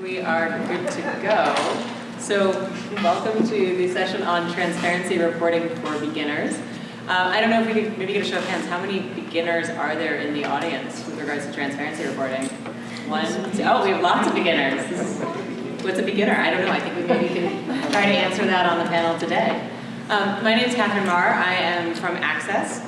We are good to go. So welcome to the session on transparency reporting for beginners. Uh, I don't know if we could maybe get a show of hands. How many beginners are there in the audience with regards to transparency reporting? One, two, oh, we have lots of beginners. What's a beginner? I don't know. I think we maybe can try to answer that on the panel today. Um, my name is Katherine Maher. I am from Access,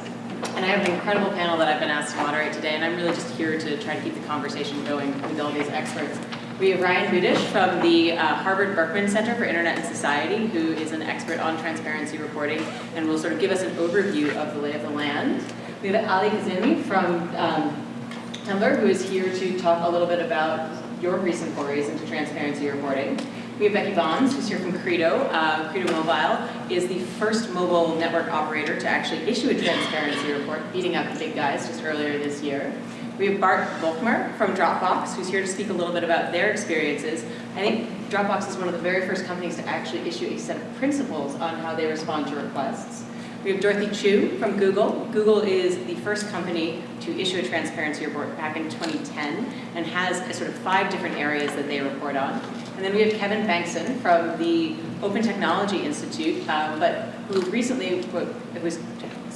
and I have an incredible panel that I've been asked to moderate today, and I'm really just here to try to keep the conversation going with all these experts. We have Ryan Budish from the uh, Harvard Berkman Center for Internet and Society, who is an expert on transparency reporting and will sort of give us an overview of the lay of the land. We have Ali Kazemi from um, Tumblr, who is here to talk a little bit about your recent forays into transparency reporting. We have Becky Bonds, who's here from Credo. Uh, Credo Mobile is the first mobile network operator to actually issue a transparency report, beating out the big guys just earlier this year. We have Bart Volkmer from Dropbox, who's here to speak a little bit about their experiences. I think Dropbox is one of the very first companies to actually issue a set of principles on how they respond to requests. We have Dorothy Chou from Google. Google is the first company to issue a transparency report back in 2010 and has a sort of five different areas that they report on. And then we have Kevin Bankston from the Open Technology Institute, uh, but who recently was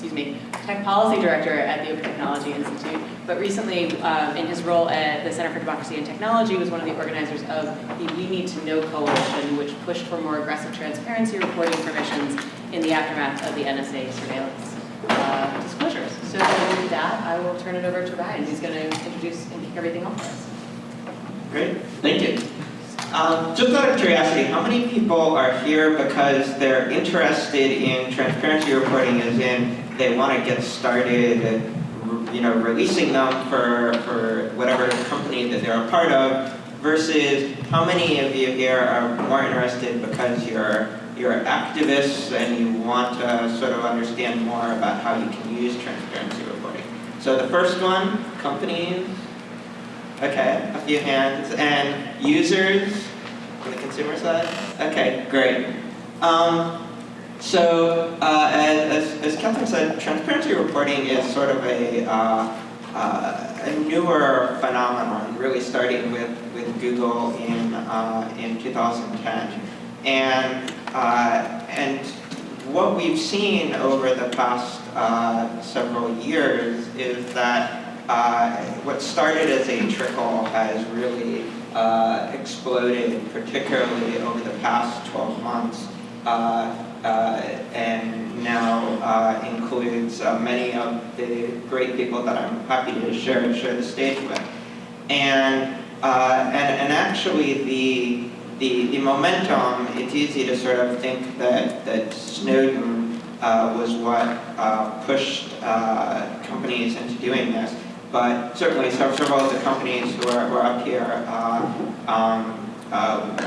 excuse me, tech policy director at the Open Technology Institute, but recently um, in his role at the Center for Democracy and Technology was one of the organizers of the We Need to Know Coalition, which pushed for more aggressive transparency reporting permissions in the aftermath of the NSA surveillance uh, disclosures. So with that, I will turn it over to Ryan, who's going to introduce and kick everything off for us. Great, thank you. Um, just out of curiosity, how many people are here because they're interested in transparency reporting as in they want to get started, you know, releasing them for, for whatever company that they're a part of, versus how many of you here are more interested because you're you're activists and you want to sort of understand more about how you can use transparency reporting. So the first one, companies, okay, a few hands, and users on the consumer side? Okay, great. Um, so uh, as, as, Katherine said, transparency reporting is sort of a, uh, uh, a newer phenomenon, really starting with, with Google in, uh, in 2010. And, uh, and what we've seen over the past uh, several years is that what started as a trickle has really exploded, particularly over the past 12 months. Uh, uh, and now uh, includes many of the great people that I'm happy to share share the stage with. And and, and actually the, the, the momentum, it's easy to sort of think that, that Snowden uh, was what uh, pushed uh, companies into doing this. But certainly several of the companies who are, who are up here um,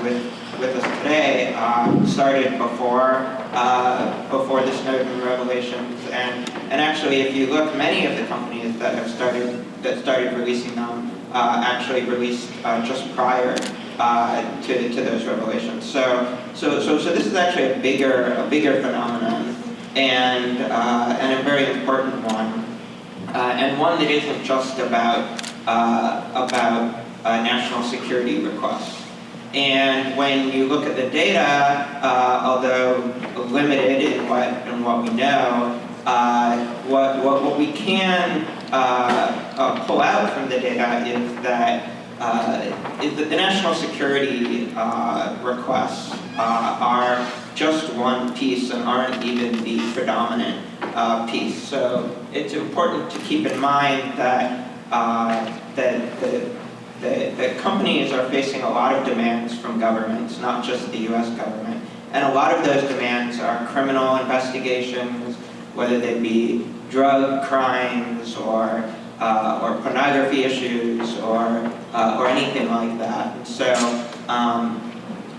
with with us today uh, started before uh, before the Snowden revelations, and and actually, if you look, many of the companies that have started that started releasing them uh, actually released uh, just prior uh, to to those revelations. So so so so this is actually a bigger a bigger phenomenon, and uh, and a very important one, and one that isn't just about about national security requests. And when you look at the data, uh, although limited in what, in what we know, uh, what, what, what we can uh, uh pull out from the data is that, uh, the national security uh, requests are just one piece and aren't even the predominant piece. So it's important to keep in mind that, that the the, companies are facing a lot of demands from governments, not just the US government. And a lot of those demands are criminal investigations, whether they be drug crimes or, uh, or pornography issues or, uh, or anything like that. And so, um,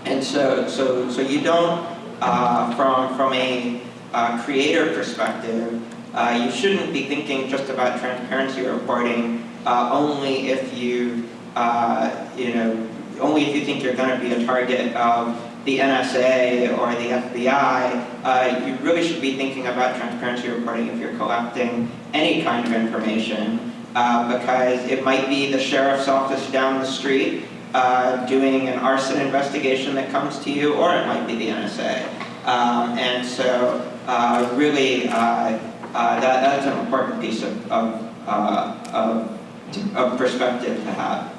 and so, so, so you don't, uh, from, from a uh, creator perspective, uh, you shouldn't be thinking just about transparency reporting uh, only if you uh, you know, only if you think you're going to be a target of the NSA or the FBI, uh, you really should be thinking about transparency reporting if you're collecting any kind of information, uh, because it might be the sheriff's office down the street uh, doing an arson investigation that comes to you, or it might be the NSA. Um, and so uh, really, uh, uh, that, that's an important piece of, of, of, of perspective to have.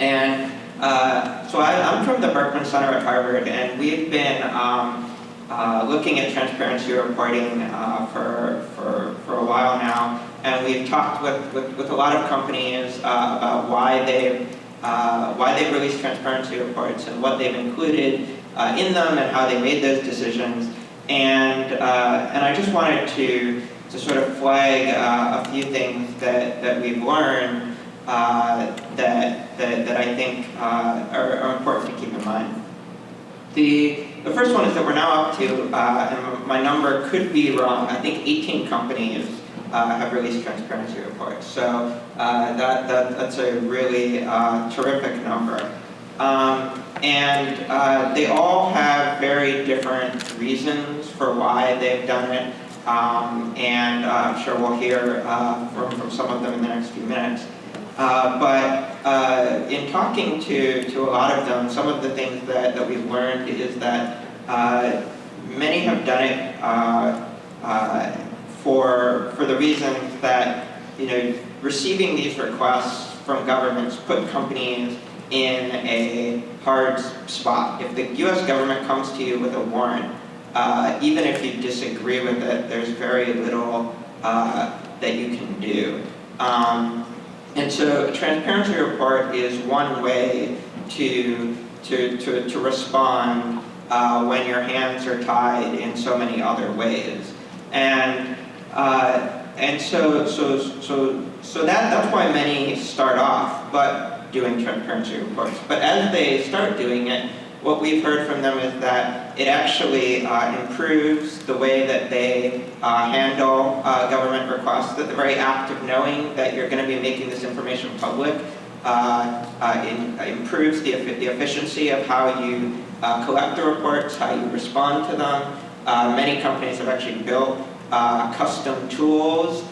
And uh, so I, I'm from the Berkman Center at Harvard, and we've been um, uh, looking at transparency reporting uh, for, for, for a while now, and we've talked with, with, with a lot of companies uh, about why they've, uh, why they've released transparency reports and what they've included uh, in them and how they made those decisions. And, and I just wanted to, to sort of flag a few things that, that we've learned uh, that, that, that I think uh, are, are, important to keep in mind. The, the first one is that we're now up to, uh, and my number could be wrong, I think 18 companies uh, have released transparency reports. So uh, that, that, that's a really uh, terrific number. Um, and they all have very different reasons for why they've done it. Um, and I'm sure we'll hear from, from some of them in the next few minutes. Uh, but uh, in talking to, to a lot of them, some of the things that, that we've learned is that uh, many have done it uh, uh, for, for the reason that you know, receiving these requests from governments put companies in a hard spot. If the US government comes to you with a warrant, even if you disagree with it, there's very little that you can do. Um, and so a transparency report is one way to, to, to, to respond uh, when your hands are tied in so many other ways. And, uh, and so, so, so, so that, that's why many start off but doing transparency reports. But as they start doing it, what we've heard from them is that it actually uh, improves the way that they uh, handle uh, government requests, that the very act of knowing that you're going to be making this information public uh, uh, in, improves the, the efficiency of how you uh, collect the reports, how you respond to them. many companies have actually built custom tools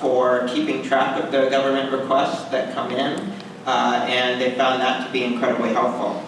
for keeping track of the government requests that come in, and they found that to be incredibly helpful.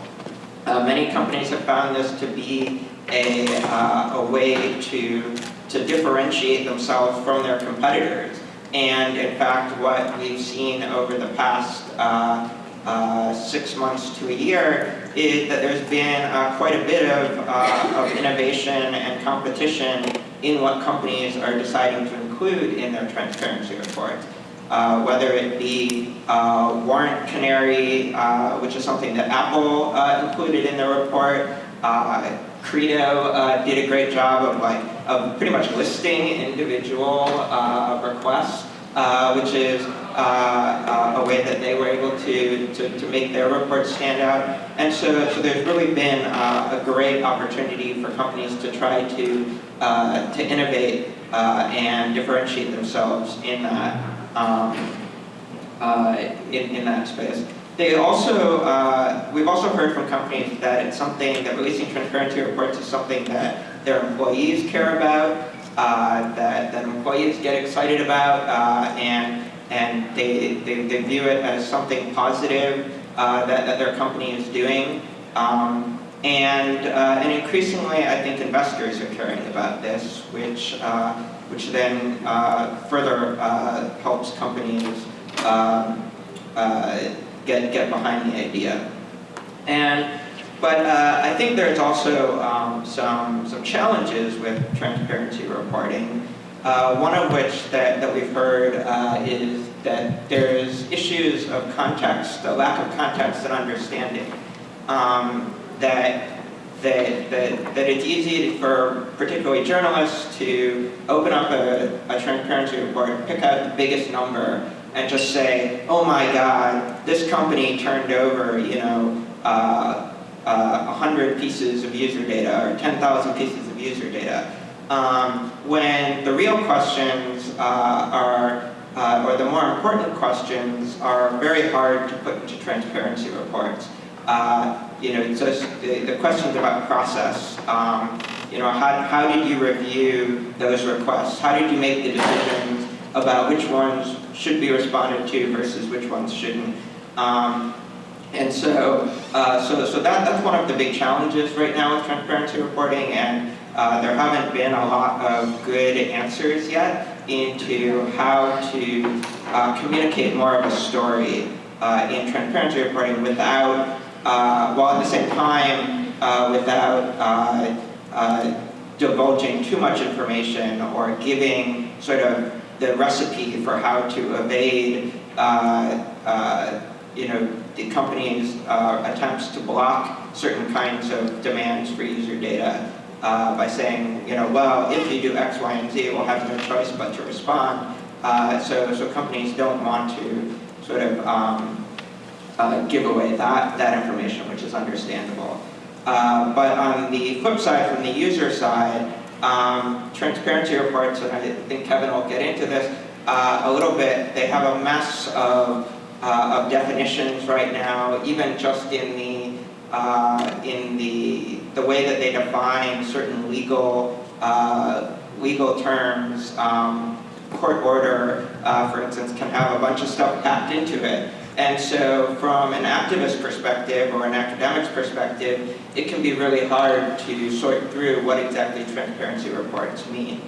Uh, many companies have found this to be a, uh, a way to, to differentiate themselves from their competitors. And in fact, what we've seen over the past uh, uh six months to a year is that there's been uh, quite a bit of, uh, of innovation and competition in what companies are deciding to include in their transparency reports uh, whether it be uh, Warrant Canary, uh, which is something that Apple uh, included in their report. Uh, Credo uh, did a great job of like of pretty much listing individual requests, which is a way that they were able to, to, to, make their report stand out. And so, so there's really been a great opportunity for companies to try to, to innovate and differentiate themselves in that um, uh, in, in that space. They also, uh, we've also heard from companies that it's something that releasing transparency reports is something that their employees care about, uh, that, that employees get excited about, uh, and, and they, they, they, view it as something positive uh, that, that their company is doing. Um, and, uh, and increasingly, I think investors are caring about this, which which then further helps companies um, uh, get, get behind the idea. And, but uh, I think there's also um, some, some challenges with transparency reporting. Uh, one of which that, that we've heard uh, is that there's issues of context, a lack of context and understanding. Um, that that, that, that it's easy for particularly journalists to open up a, a transparency report, pick out the biggest number, and just say, oh my God, this company turned over, you know, uh, uh, 100 pieces of user data or 10,000 pieces of user data. Um, when the real questions uh, are, uh, or the more important questions are very hard to put into transparency reports. Uh, you know, so the, the questions about process, um, you know, how, how did you review those requests? How did you make the decisions about which ones should be responded to versus which ones shouldn't? Um, And so, uh, so, so that, that's one of the big challenges right now with transparency reporting, and uh, there haven't been a lot of good answers yet into how to uh, communicate more of a story uh, in transparency reporting without, while at the same time, uh, without uh, uh, divulging too much information or giving sort of the recipe for how to evade, uh, uh, you know, the company's uh, attempts to block certain kinds of demands for user data uh, by saying, you know, well, if you do X, Y, and Z, we'll have no choice but to respond. Uh, so, so companies don't want to sort of um, uh, give away that, that information, which is understandable. Uh, but on the flip side, from the user side, um, transparency reports, and I think Kevin will get into this uh, a little bit, they have a mess of, uh, of definitions right now, even just in the, uh, in the, the way that they define certain legal, uh, legal terms. Um, court order, for instance, can have a bunch of stuff packed into it. And so from an activist perspective or an academic's perspective, it can be really hard to sort through what exactly transparency reports mean.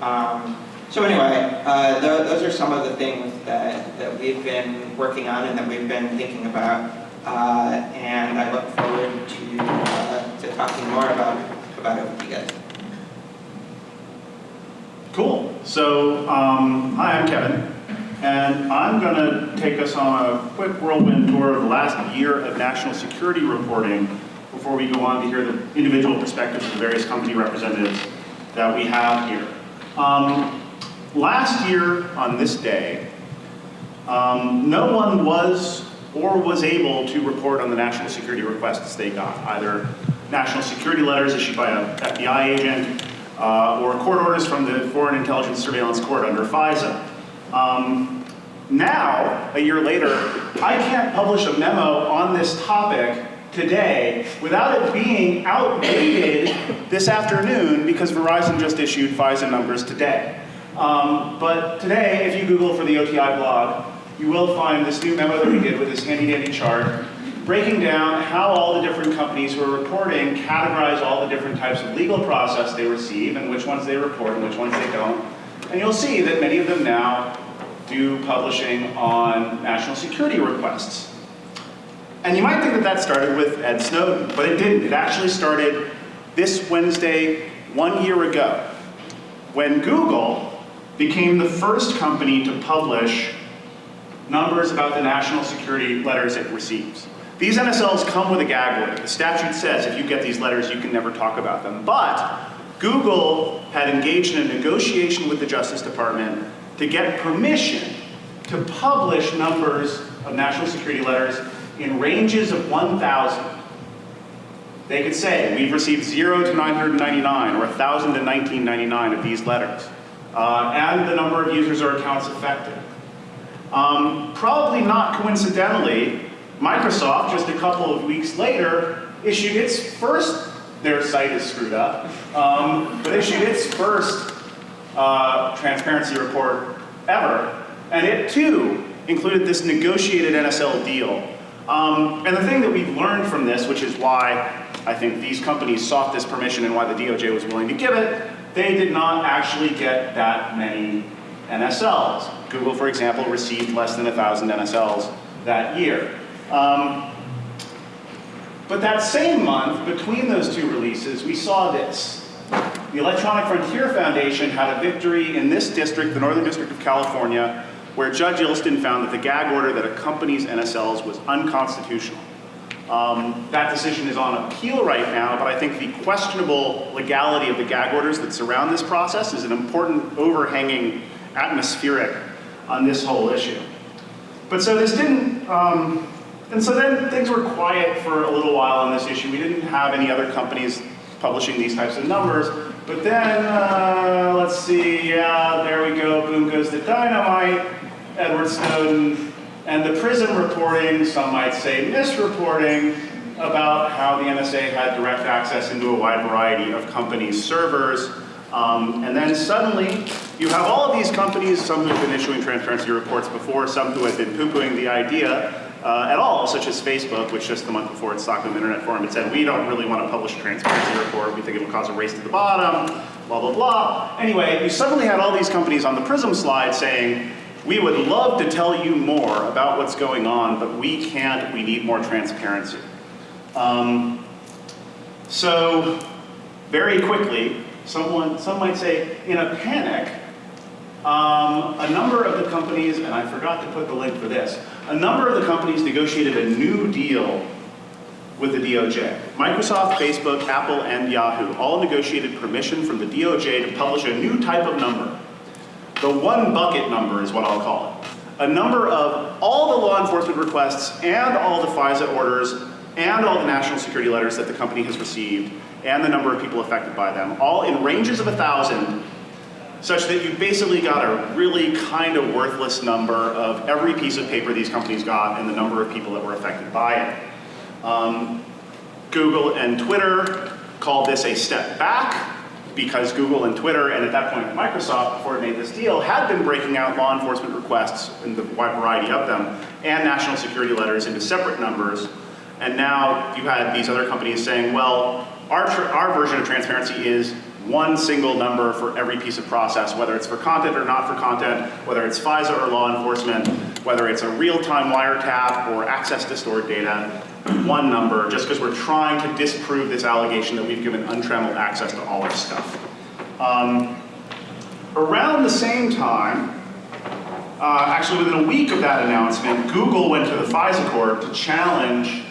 Um, so anyway, uh, th those are some of the things that, that we've been working on and that we've been thinking about. Uh, and I look forward to, uh, to talking more about, about it with you guys. Cool. So, um, hi, I'm Kevin, and I'm going to take us on a quick whirlwind tour of the last year of national security reporting before we go on to hear the individual perspectives of the various company representatives that we have here. Um, last year, on this day, um, no one was or was able to report on the national security requests they got, either national security letters issued by an FBI agent uh, or court orders from the Foreign Intelligence Surveillance Court under FISA. Um, now, a year later, I can't publish a memo on this topic today without it being outdated this afternoon because Verizon just issued FISA numbers today. Um, but today, if you Google for the OTI blog, you will find this new memo that we did with this handy dandy chart breaking down how all the different companies who are reporting categorize all the different types of legal process they receive and which ones they report and which ones they don't. And you'll see that many of them now do publishing on national security requests. And you might think that that started with Ed Snowden, but it didn't. It actually started this Wednesday, one year ago, when Google became the first company to publish numbers about the national security letters it receives. These NSLs come with a gag order. The statute says if you get these letters, you can never talk about them. But Google had engaged in a negotiation with the Justice Department to get permission to publish numbers of national security letters in ranges of 1,000. They could say, we've received 0 to 999 or 1,000 to 1999 of these letters. Uh, and the number of users or accounts affected. Um, probably not coincidentally, Microsoft, just a couple of weeks later, issued its first, their site is screwed up, um, but issued its first uh, transparency report ever. And it too included this negotiated NSL deal. Um, and the thing that we've learned from this, which is why I think these companies sought this permission and why the DOJ was willing to give it, they did not actually get that many NSLs. Google, for example, received less than 1,000 NSLs that year. Um, but that same month, between those two releases, we saw this. The Electronic Frontier Foundation had a victory in this district, the Northern District of California, where Judge Illston found that the gag order that accompanies NSLs was unconstitutional. Um, that decision is on appeal right now, but I think the questionable legality of the gag orders that surround this process is an important overhanging atmospheric on this whole issue. But so this didn't, um, and so then things were quiet for a little while on this issue. We didn't have any other companies publishing these types of numbers. But then, uh, let's see, yeah, there we go, boom goes the dynamite, Edward Snowden, and the PRISM reporting, some might say misreporting, about how the NSA had direct access into a wide variety of companies' servers. Um, and then suddenly, you have all of these companies, some who have been issuing transparency reports before, some who have been poo-pooing the idea, uh, at all, such as Facebook, which just the month before its Stockholm Internet Forum had said, we don't really want to publish a transparency report, we think it'll cause a race to the bottom, blah, blah, blah. Anyway, you suddenly had all these companies on the PRISM slide saying, we would love to tell you more about what's going on, but we can't, we need more transparency. Um, so, very quickly, someone, some might say, in a panic, um, a number of the companies, and I forgot to put the link for this, a number of the companies negotiated a new deal with the DOJ. Microsoft, Facebook, Apple, and Yahoo all negotiated permission from the DOJ to publish a new type of number. The one bucket number is what I'll call it. A number of all the law enforcement requests and all the FISA orders and all the national security letters that the company has received and the number of people affected by them, all in ranges of a thousand, such that you basically got a really kind of worthless number of every piece of paper these companies got and the number of people that were affected by it. Um, Google and Twitter called this a step back because Google and Twitter, and at that point Microsoft, before it made this deal, had been breaking out law enforcement requests, in the wide variety of them, and national security letters into separate numbers. And now you had these other companies saying, well, our, our version of transparency is one single number for every piece of process, whether it's for content or not for content, whether it's FISA or law enforcement, whether it's a real-time wiretap or access to stored data, one number, just because we're trying to disprove this allegation that we've given untrammeled access to all our stuff. Um, around the same time, uh, actually within a week of that announcement, Google went to the FISA court to challenge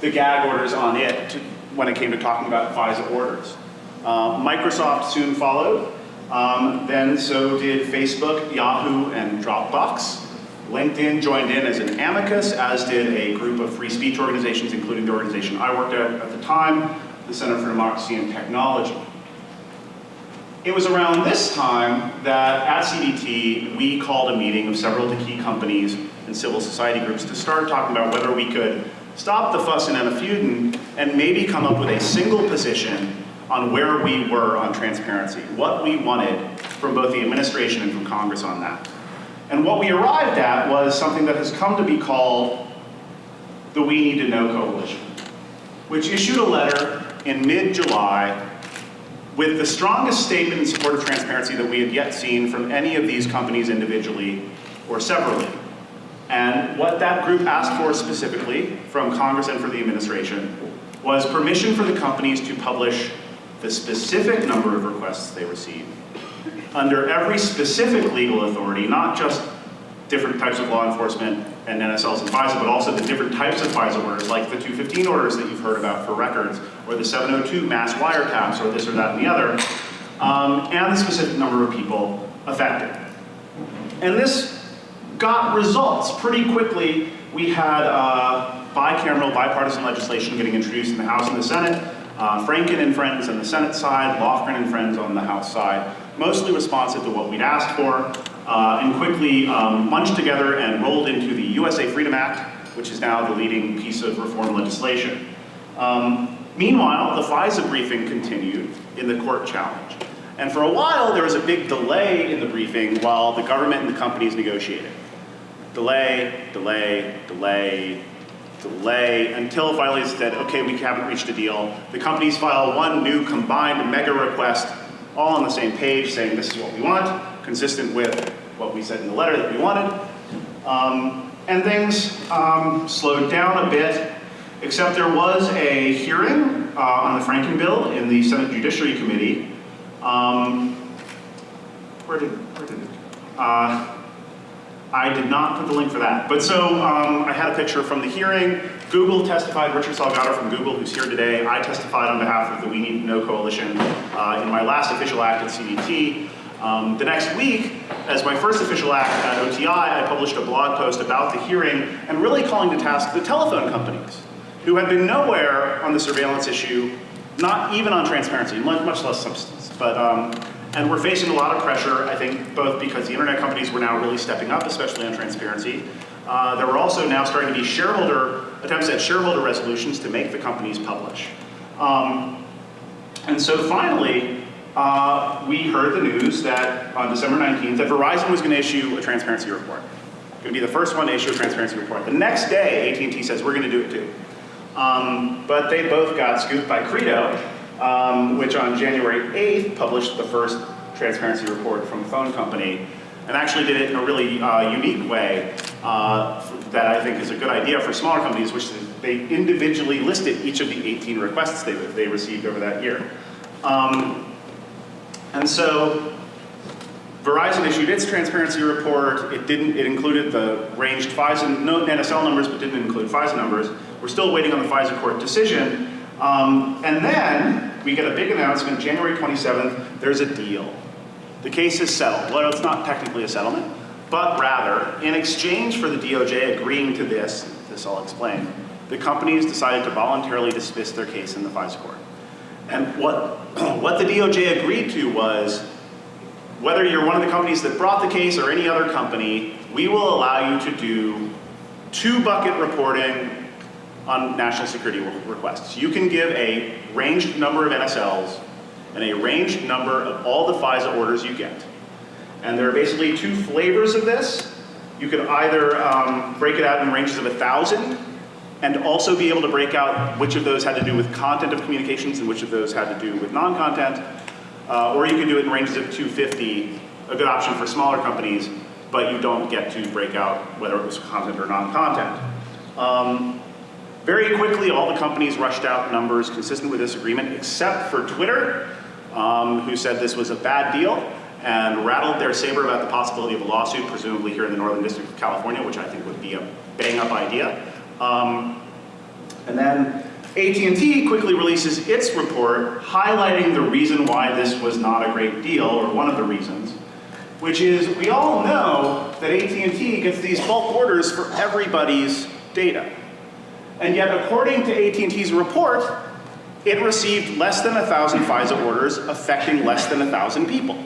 the gag orders on it to, when it came to talking about FISA orders. Uh, Microsoft soon followed. Um, then so did Facebook, Yahoo, and Dropbox. LinkedIn joined in as an amicus, as did a group of free speech organizations, including the organization I worked at at the time, the Center for Democracy and Technology. It was around this time that at CDT, we called a meeting of several of the key companies and civil society groups to start talking about whether we could stop the fuss and the feuding and maybe come up with a single position on where we were on transparency, what we wanted from both the administration and from Congress on that. And what we arrived at was something that has come to be called the We Need to Know Coalition, which issued a letter in mid-July with the strongest statement in support of transparency that we had yet seen from any of these companies individually or separately. And what that group asked for specifically from Congress and for the administration was permission for the companies to publish the specific number of requests they receive under every specific legal authority, not just different types of law enforcement and NSLs and FISA, but also the different types of FISA orders, like the 215 orders that you've heard about for records, or the 702 mass wiretaps, or this or that and the other, um, and the specific number of people affected. And this got results pretty quickly. We had uh, bicameral, bipartisan legislation getting introduced in the House and the Senate, uh, Franken and Friends on the Senate side, Lofgren and Friends on the House side, mostly responsive to what we'd asked for, uh, and quickly um, munched together and rolled into the USA Freedom Act, which is now the leading piece of reform legislation. Um, meanwhile, the FISA briefing continued in the court challenge. And for a while, there was a big delay in the briefing while the government and the companies negotiated. Delay, delay, delay, delay, until finally it said, okay, we haven't reached a deal. The companies file one new combined mega request, all on the same page, saying this is what we want, consistent with what we said in the letter that we wanted. Um, and things um, slowed down a bit, except there was a hearing uh, on the Franken bill in the Senate Judiciary Committee. Um, where did, where did it go? Uh, I did not put the link for that. But so um, I had a picture from the hearing. Google testified, Richard Salgado from Google, who's here today. I testified on behalf of the We Need to Know Coalition uh, in my last official act at CDT. Um, the next week, as my first official act at OTI, I published a blog post about the hearing and really calling to task the telephone companies, who had been nowhere on the surveillance issue, not even on transparency, much less substance. But um, and we're facing a lot of pressure, I think, both because the internet companies were now really stepping up, especially on transparency. Uh, there were also now starting to be shareholder, attempts at shareholder resolutions to make the companies publish. Um, and so finally, uh, we heard the news that on December 19th, that Verizon was going to issue a transparency report. Going to be the first one to issue a transparency report. The next day, AT&T says, we're going to do it too. Um, but they both got scooped by Credo, um, which on January 8th published the first transparency report from a phone company, and actually did it in a really uh, unique way uh, that I think is a good idea for smaller companies, which they individually listed each of the 18 requests they, they received over that year. Um, and so Verizon issued its transparency report. It didn't, it included the ranged FISA, no NSL numbers, but didn't include FISA numbers. We're still waiting on the FISA court decision. Um, and then we get a big announcement, January 27th, there's a deal. The case is settled. Well, it's not technically a settlement, but rather, in exchange for the DOJ agreeing to this, this I'll explain, the companies decided to voluntarily dismiss their case in the FISA court. And what, what the DOJ agreed to was, whether you're one of the companies that brought the case or any other company, we will allow you to do two bucket reporting on national security requests. You can give a ranged number of NSLs and a ranged number of all the FISA orders you get. And there are basically two flavors of this. You could either um, break it out in ranges of a 1,000 and also be able to break out which of those had to do with content of communications and which of those had to do with non-content. Uh, or you could do it in ranges of 250, a good option for smaller companies, but you don't get to break out whether it was content or non-content. Um, very quickly, all the companies rushed out numbers consistent with this agreement, except for Twitter, um, who said this was a bad deal and rattled their saber about the possibility of a lawsuit, presumably here in the Northern District of California, which I think would be a bang-up idea. Um, and then AT&T quickly releases its report highlighting the reason why this was not a great deal, or one of the reasons, which is we all know that AT&T gets these bulk orders for everybody's data. And yet, according to AT&T's report, it received less than 1,000 FISA orders affecting less than 1,000 people.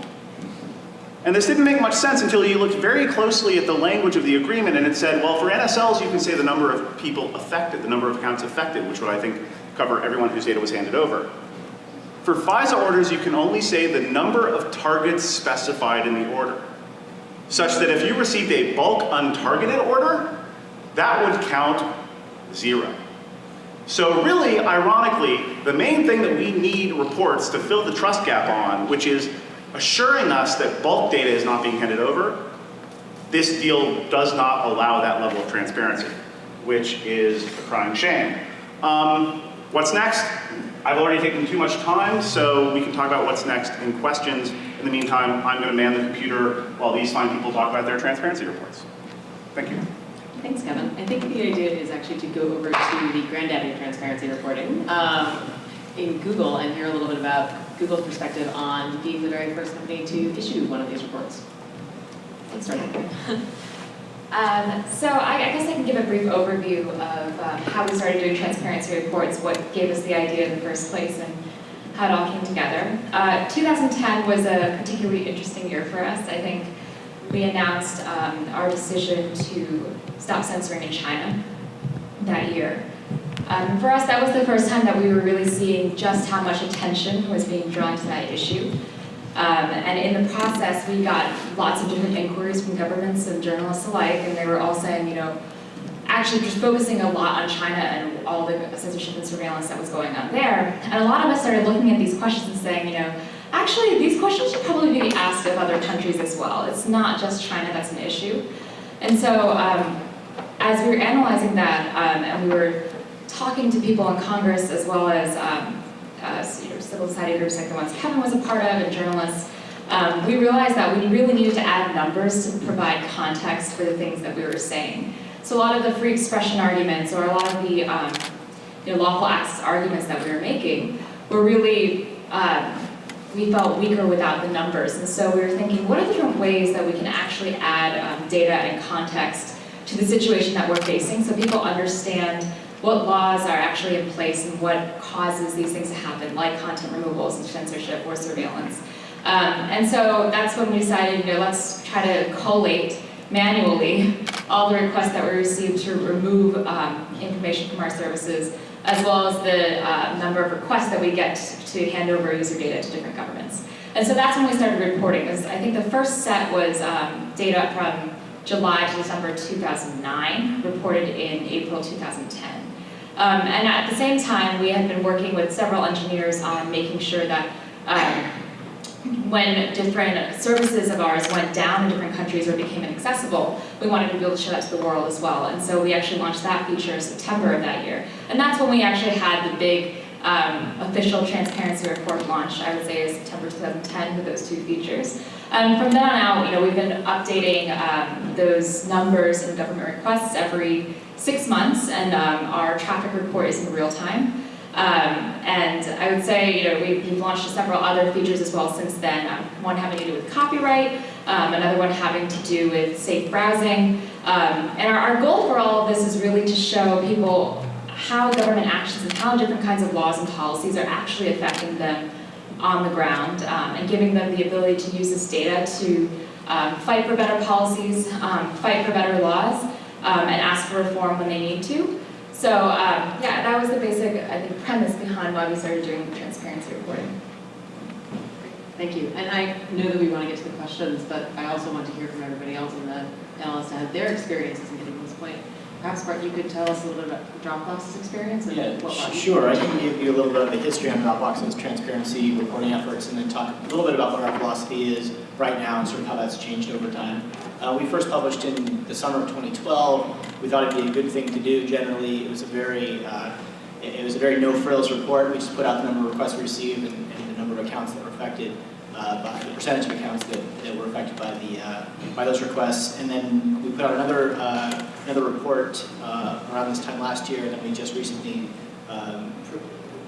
And this didn't make much sense until you looked very closely at the language of the agreement and it said, well, for NSLs, you can say the number of people affected, the number of accounts affected, which would, I think, cover everyone whose data was handed over. For FISA orders, you can only say the number of targets specified in the order, such that if you received a bulk untargeted order, that would count zero. So really, ironically, the main thing that we need reports to fill the trust gap on, which is assuring us that bulk data is not being handed over, this deal does not allow that level of transparency, which is a crying shame. Um, what's next? I've already taken too much time, so we can talk about what's next in questions. In the meantime, I'm going to man the computer while these fine people talk about their transparency reports. Thank you. Thanks, Kevin. I think the idea is actually to go over to the granddaddy of transparency reporting um, in Google and hear a little bit about Google's perspective on being the very first company to issue one of these reports. Let's start. Um, so I, I, guess I can give a brief overview of um, how we started doing transparency reports, what gave us the idea in the first place, and how it all came together. Uh, 2010 was a particularly interesting year for us. I think we announced um, our decision to stop censoring in China that year. Um, for us, that was the first time that we were really seeing just how much attention was being drawn to that issue. Um, and in the process, we got lots of different inquiries from governments and journalists alike, and they were all saying, you know, actually just focusing a lot on China and all the censorship and surveillance that was going on there. And a lot of us started looking at these questions and saying, you know, actually these questions should probably be asked of other countries as well. It's not just China that's an issue. And so um, as we were analyzing that, um, and we were talking to people in Congress as well as um, uh, civil society groups like the ones Kevin was a part of and journalists, um, we realized that we really needed to add numbers to provide context for the things that we were saying. So a lot of the free expression arguments or a lot of the um, you know, lawful access arguments that we were making were really, um, we felt weaker without the numbers. And so we were thinking, what are the different ways that we can actually add um, data and context to the situation that we're facing so people understand what laws are actually in place and what causes these things to happen, like content removals and censorship or surveillance. Um, and so that's when we decided, you know, let's try to collate manually all the requests that we received to remove um, information from our services, as well as the uh, number of requests that we get to hand over user data to different governments. And so that's when we started reporting. I think the first set was um, data from July to December 2009, reported in April 2010. Um, and at the same time, we had been working with several engineers on making sure that um, when different services of ours went down in different countries or became inaccessible, we wanted to be able to show that to the world as well. And so we actually launched that feature in September of that year. And that's when we actually had the big um, official transparency report launch, I would say is September 2010 with those two features. And from then on out, you know, we've been updating um, those numbers and government requests every six months, and um, our traffic report is in real time. Um, and I would say, you know, we've, we've launched several other features as well since then. Um, one having to do with copyright, um, another one having to do with safe browsing. Um, and our, our goal for all of this is really to show people how government actions and how different kinds of laws and policies are actually affecting them on the ground, um, and giving them the ability to use this data to um, fight for better policies, fight for better laws, and ask for reform when they need to. So um, yeah, that was the basic, I think, premise behind why we started doing transparency reporting. Thank you. And I know that we want to get to the questions, but I also want to hear from everybody else in the panel as to how their experiences in getting to this point. Perhaps, you could tell us a little bit about Dropbox's experience and Yeah, what sh- sure. I can give you a little bit of the history on Dropbox's transparency reporting efforts and then talk a little bit about what our philosophy is right now and sort of how that's changed over time. Uh, we first published in the summer of 2012. We thought it'd be a good thing to do. Generally, it was a very uh, it, it was a very no-frills report. We just put out the number of requests we received and, and the number of accounts that were affected uh, by the percentage of accounts that, that were affected by the uh, by those requests. And then we put out another uh, another report uh, around this time last year, and then we just recently um,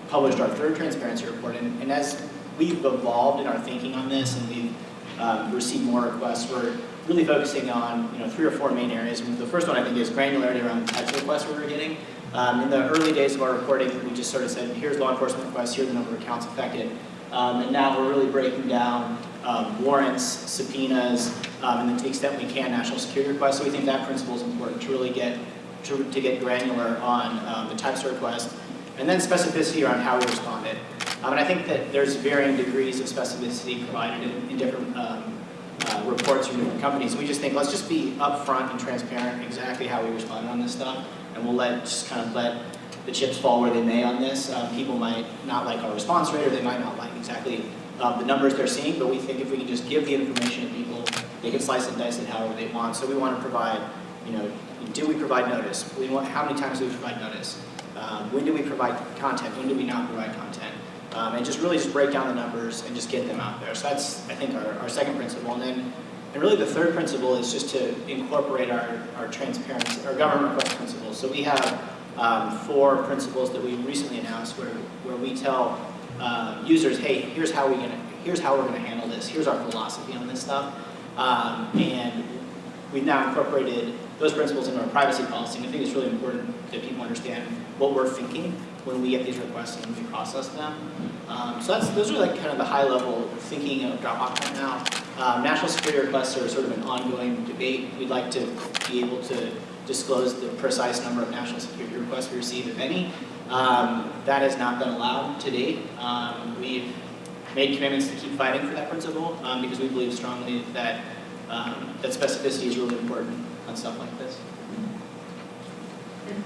published our third transparency report. And, and as we've evolved in our thinking on this, and we've um, received more requests, we're really focusing on you know three or four main areas. And the first one I think is granularity around the types of requests we were getting. Um, in the early days of our reporting, we just sort of said, here's law enforcement requests, here's the number of accounts affected. Um, and now we're really breaking down um, warrants, subpoenas, um, and then to the extent we can, national security requests. So we think that principle is important to really get to, to get granular on um, the types of requests, and then specificity around how we responded. Um, and I think that there's varying degrees of specificity provided in, in different um, uh, reports from different companies. We just think let's just be upfront and transparent exactly how we responded on this stuff, and we'll let just kind of let the chips fall where they may on this. Um, people might not like our response rate, or they might not like exactly um, the numbers they're seeing, but we think if we can just give the information to people, they can slice and dice it however they want. So we want to provide, you know, do we provide notice? We want, how many times do we provide notice? Um, when do we provide content? When do we not provide content? Um, and just really just break down the numbers and just get them out there. So that's, I think, our, our second principle. And then, and really the third principle is just to incorporate our, our transparency, our government principles. So we have um, four principles that we recently announced where, where we tell uh, users, hey, here's how, we gonna, here's how we're going to handle this. Here's our philosophy on this stuff. Um, and we've now incorporated those principles into our privacy policy. And I think it's really important that people understand what we're thinking when we get these requests and we process them. Um, so those are like kind of the high level thinking of Dropbox right now. Um, national security requests are sort of an ongoing debate. We'd like to be able to disclose the precise number of national security requests we receive, if any. Um, that has not been allowed to date. Um, we've made commitments to keep fighting for that principle um, because we believe strongly that, um, that specificity is really important on stuff like this.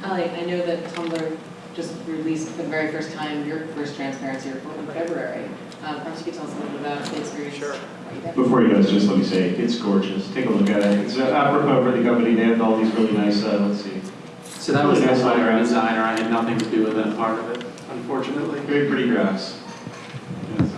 Ali, I know that Tumblr just released for the very first time your first transparency report in February. Um, Perhaps you could tell us a little bit about the experience. Sure. What you did. Before you guys, just let me say, it's gorgeous. Take a look at it. It's uh, apropos for the company. They have all these really nice, uh, let's see, So that was the Really nice designer, background. designer, I had nothing to do with that part of it, unfortunately. very pretty graphs. Yes.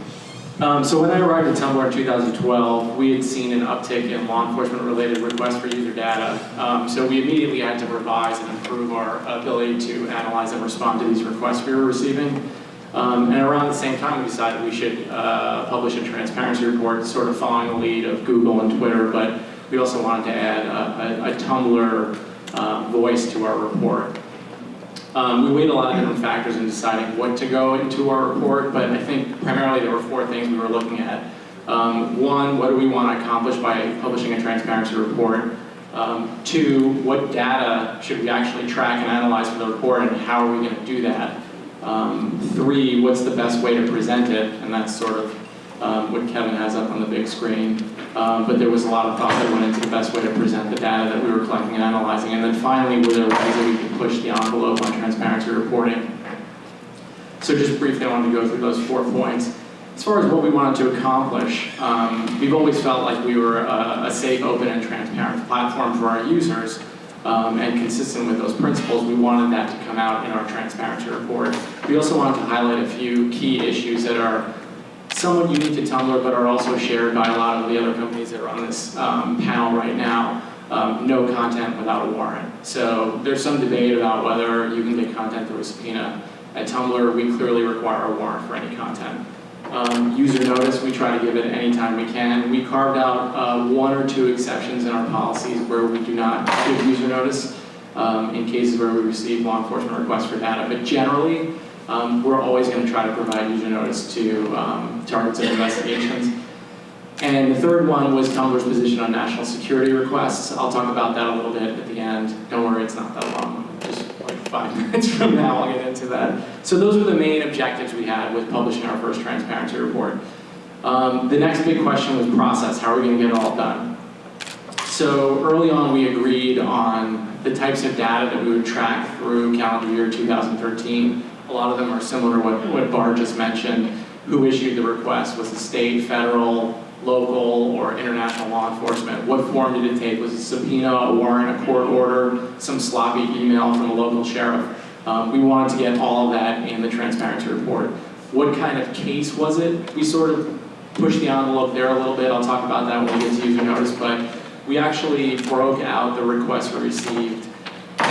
Um, so when I arrived at Tumblr in 2012, we had seen an uptick in law enforcement related requests for user data. Um, so we immediately had to revise and improve our ability to analyze and respond to these requests we were receiving. Um, and around the same time, we decided we should uh, publish a transparency report, sort of following the lead of Google and Twitter, but we also wanted to add a, a, a Tumblr um, voice to our report. Um, we weighed a lot of different factors in deciding what to go into our report, but I think primarily there were four things we were looking at. Um, one, what do we want to accomplish by publishing a transparency report? Um, two, what data should we actually track and analyze for the report, and how are we going to do that? Um, three, what's the best way to present it? And that's sort of um, what Kevin has up on the big screen. Um, but there was a lot of thought that went into the best way to present the data that we were collecting and analyzing. And then finally, were there ways that we could push the envelope on transparency reporting? So just briefly, I wanted to go through those four points. As far as what we wanted to accomplish, um, we've always felt like we were a, a safe, open, and transparent platform for our users. Um, and consistent with those principles, we wanted that to come out in our transparency report. We also wanted to highlight a few key issues that are somewhat unique to Tumblr, but are also shared by a lot of the other companies that are on this um, panel right now. Um, no content without a warrant. So there's some debate about whether you can get content through a subpoena. At Tumblr, we clearly require a warrant for any content. Um, user notice, we try to give it anytime we can. We carved out uh, one or two exceptions in our policies where we do not give user notice um, in cases where we receive law enforcement requests for data. But generally, um, we're always going to try to provide user notice to um, targets of investigations. And the third one was Tumblr's position on national security requests. I'll talk about that a little bit at the end. Don't worry, it's not that long. Five minutes from now, I'll get into that. So those were the main objectives we had with publishing our first transparency report. Um, the next big question was process. How are we going to get it all done? So early on, we agreed on the types of data that we would track through calendar year 2013. A lot of them are similar to what, what Bart just mentioned. Who issued the request? Was it state, federal, local, or international law enforcement? What form did it take? Was it subpoena, a warrant, a court order, some sloppy email from a local sheriff? Um, we wanted to get all of that in the transparency report. What kind of case was it? We sort of pushed the envelope there a little bit. I'll talk about that when we get to user notice, but we actually broke out the requests we received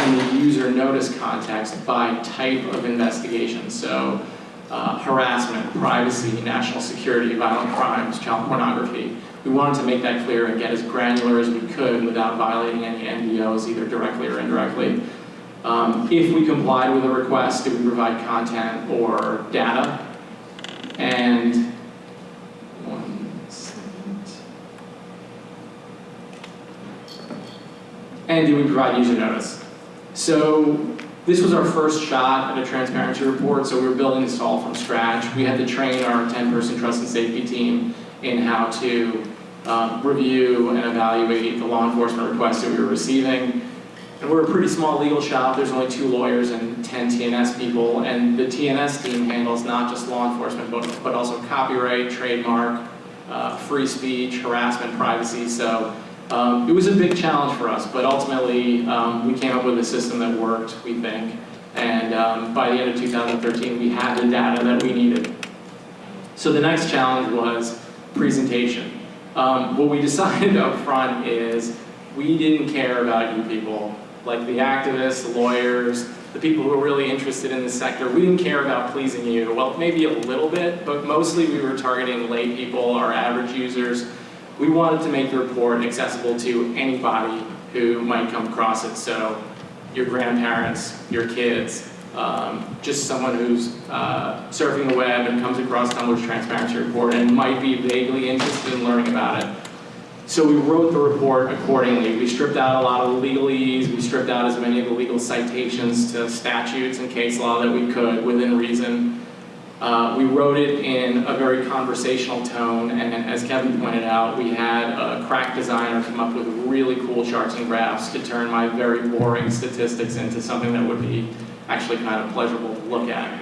in the user notice context by type of investigation. So uh, harassment, privacy, national security, violent crimes, child pornography. We wanted to make that clear and get as granular as we could without violating any NDOs, either directly or indirectly. Um, if we complied with a request, did we provide content or data? And. And did we provide user notice? So this was our first shot at a transparency report, so we were building this all from scratch. We had to train our 10-person trust and safety team in how to um, review and evaluate the law enforcement requests that we were receiving. And we're a pretty small legal shop. There's only two lawyers and 10 TNS people. And the TNS team handles not just law enforcement, but, but also copyright, trademark, uh, free speech, harassment, privacy. So um, it was a big challenge for us, but ultimately um, we came up with a system that worked, we think. And um, by the end of 2013, we had the data that we needed. So the next challenge was presentation. Um, what we decided up front is we didn't care about you people like the activists, the lawyers, the people who are really interested in the sector. We didn't care about pleasing you. Well, maybe a little bit, but mostly we were targeting lay people, our average users. We wanted to make the report accessible to anybody who might come across it. So your grandparents, your kids, um, just someone who's uh, surfing the web and comes across Tumblr's transparency report and might be vaguely interested in learning about it. So we wrote the report accordingly. We stripped out a lot of legalese, we stripped out as many of the legal citations to statutes and case law that we could within reason. Uh, we wrote it in a very conversational tone, and as Kevin pointed out, we had a crack designer come up with really cool charts and graphs to turn my very boring statistics into something that would be actually kind of pleasurable to look at.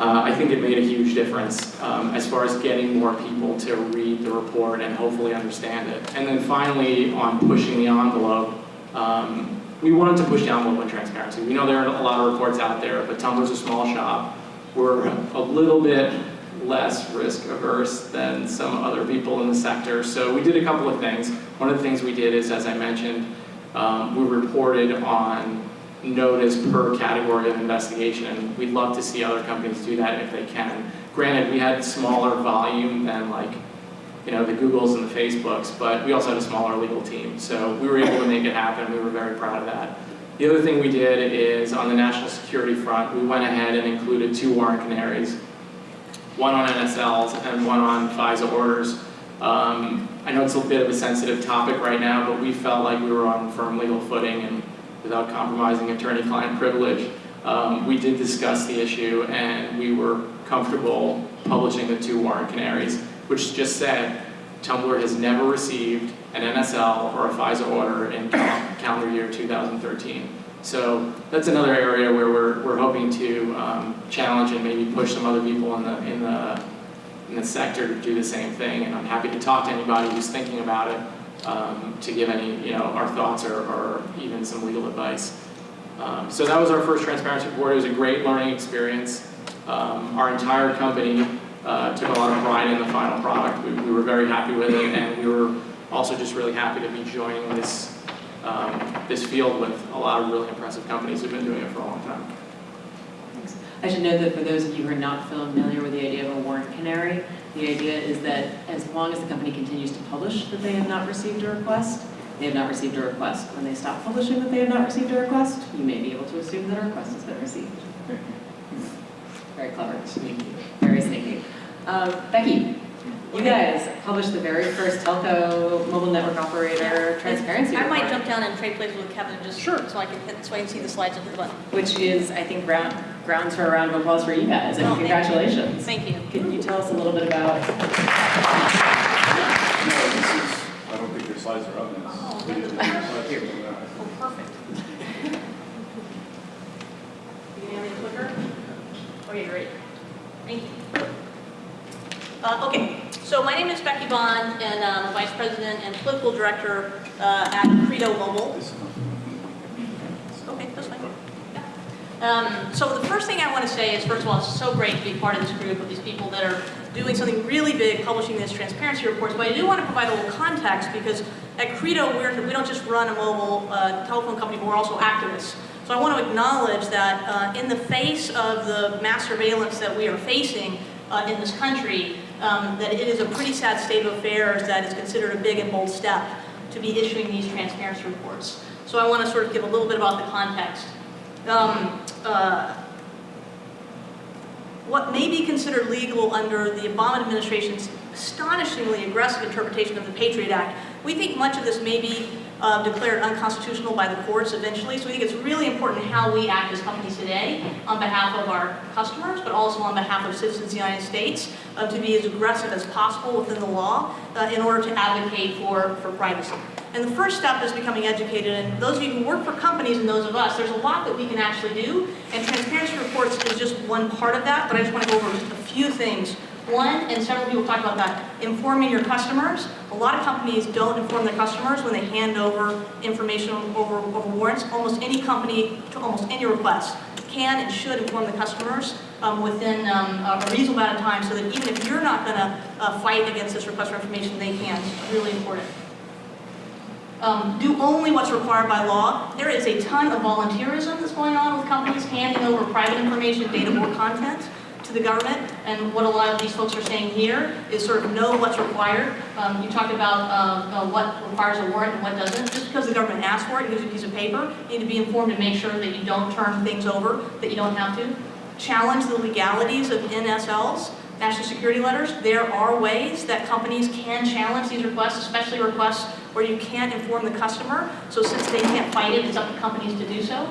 Uh, I think it made a huge difference um, as far as getting more people to read the report and hopefully understand it. And then finally, on pushing the envelope, um, we wanted to push the envelope on transparency. We know there are a lot of reports out there, but Tumblr's a small shop. We're a little bit less risk averse than some other people in the sector. So we did a couple of things. One of the things we did is, as I mentioned, um, we reported on notice per category of investigation, and we'd love to see other companies do that if they can. Granted, we had smaller volume than like, you know, the Googles and the Facebooks, but we also had a smaller legal team, so we were able to make it happen. We were very proud of that. The other thing we did is on the national security front, we went ahead and included two warrant canaries, one on NSLs and one on FISA orders. Um, I know it's a bit of a sensitive topic right now, but we felt like we were on firm legal footing and without compromising attorney-client privilege, um, we did discuss the issue and we were comfortable publishing the two warrant canaries, which just said Tumblr has never received an NSL or a FISA order in cal- calendar year 2013. So that's another area where we're, we're hoping to um, challenge and maybe push some other people in the, in the, in the sector to do the same thing. And I'm happy to talk to anybody who's thinking about it um, to give any, you know, our thoughts or, or even some legal advice. Um, so that was our first transparency report. It was a great learning experience. Um, our entire company uh, took a lot of pride in the final product. We, we were very happy with it, and we were also just really happy to be joining this um, this field with a lot of really impressive companies who've been doing it for a long time. Thanks. I should note that for those of you who are not familiar with the idea of a warrant canary, the idea is that as long as the company continues to publish that they have not received a request, they have not received a request. When they stop publishing that they have not received a request, you may be able to assume that a request has been received. Very clever. Sneaky. Very sneaky. Um, Becky, you guys published the very first telco mobile network operator transparency I might jump down and trade places with Kevin just sure. so I can hit, so I can see the slides at the button. which is, I think, ground, grounds for a round of applause for you guys, and Oh, thank you. congratulations. Thank you. Can you tell us a little bit about No, this is, I don't think your slides are up. Oh, It's- that's your slides are up. Oh, perfect. You gonna have any clicker? Okay, great. Thank you. Uh, okay, so my name is Becky Bond, and I'm Vice President and Political Director uh, at Credo Mobile. Okay, that's fine. Um, so the first thing I want to say is, first of all, it's so great to be part of this group of these people that are doing something really big, publishing these transparency reports. But I do want to provide a little context because at Credo, we're, we don't just run a mobile uh, telephone company, but we're also activists. So I want to acknowledge that uh, in the face of the mass surveillance that we are facing uh, in this country, um, that it is a pretty sad state of affairs that is considered a big and bold step to be issuing these transparency reports. So I want to sort of give a little bit about the context. Um, uh, what may be considered legal under the Obama administration's astonishingly aggressive interpretation of the Patriot Act, we think much of this may be uh, declared unconstitutional by the courts eventually. So we think it's really important how we act as companies today on behalf of our customers, but also on behalf of citizens of the United States, uh, to be as aggressive as possible within the law uh, in order to advocate for, for privacy. And the first step is becoming educated, and those of you who work for companies and those of us, there's a lot that we can actually do, and transparency reports is just one part of that, but I just want to go over just a few things. One, and several people talked about that, informing your customers. A lot of companies don't inform their customers when they hand over information over, over warrants. Almost any company, to almost any request, can and should inform the customers um, within um, a reasonable amount of time so that even if you're not going to uh, fight against this request for information, they can. It's really important. Um, do only what's required by law. There is a ton of volunteerism that's going on with companies handing over private information, data or content to the government. And what a lot of these folks are saying here is sort of know what's required. Um, you talked about uh, uh, what requires a warrant and what doesn't. Just because the government asks for it, gives you a piece of paper, you need to be informed and make sure that you don't turn things over that you don't have to. Challenge the legalities of NSLs. National security letters, there are ways that companies can challenge these requests, especially requests where you can't inform the customer. So since they can't fight it, it's up to companies to do so.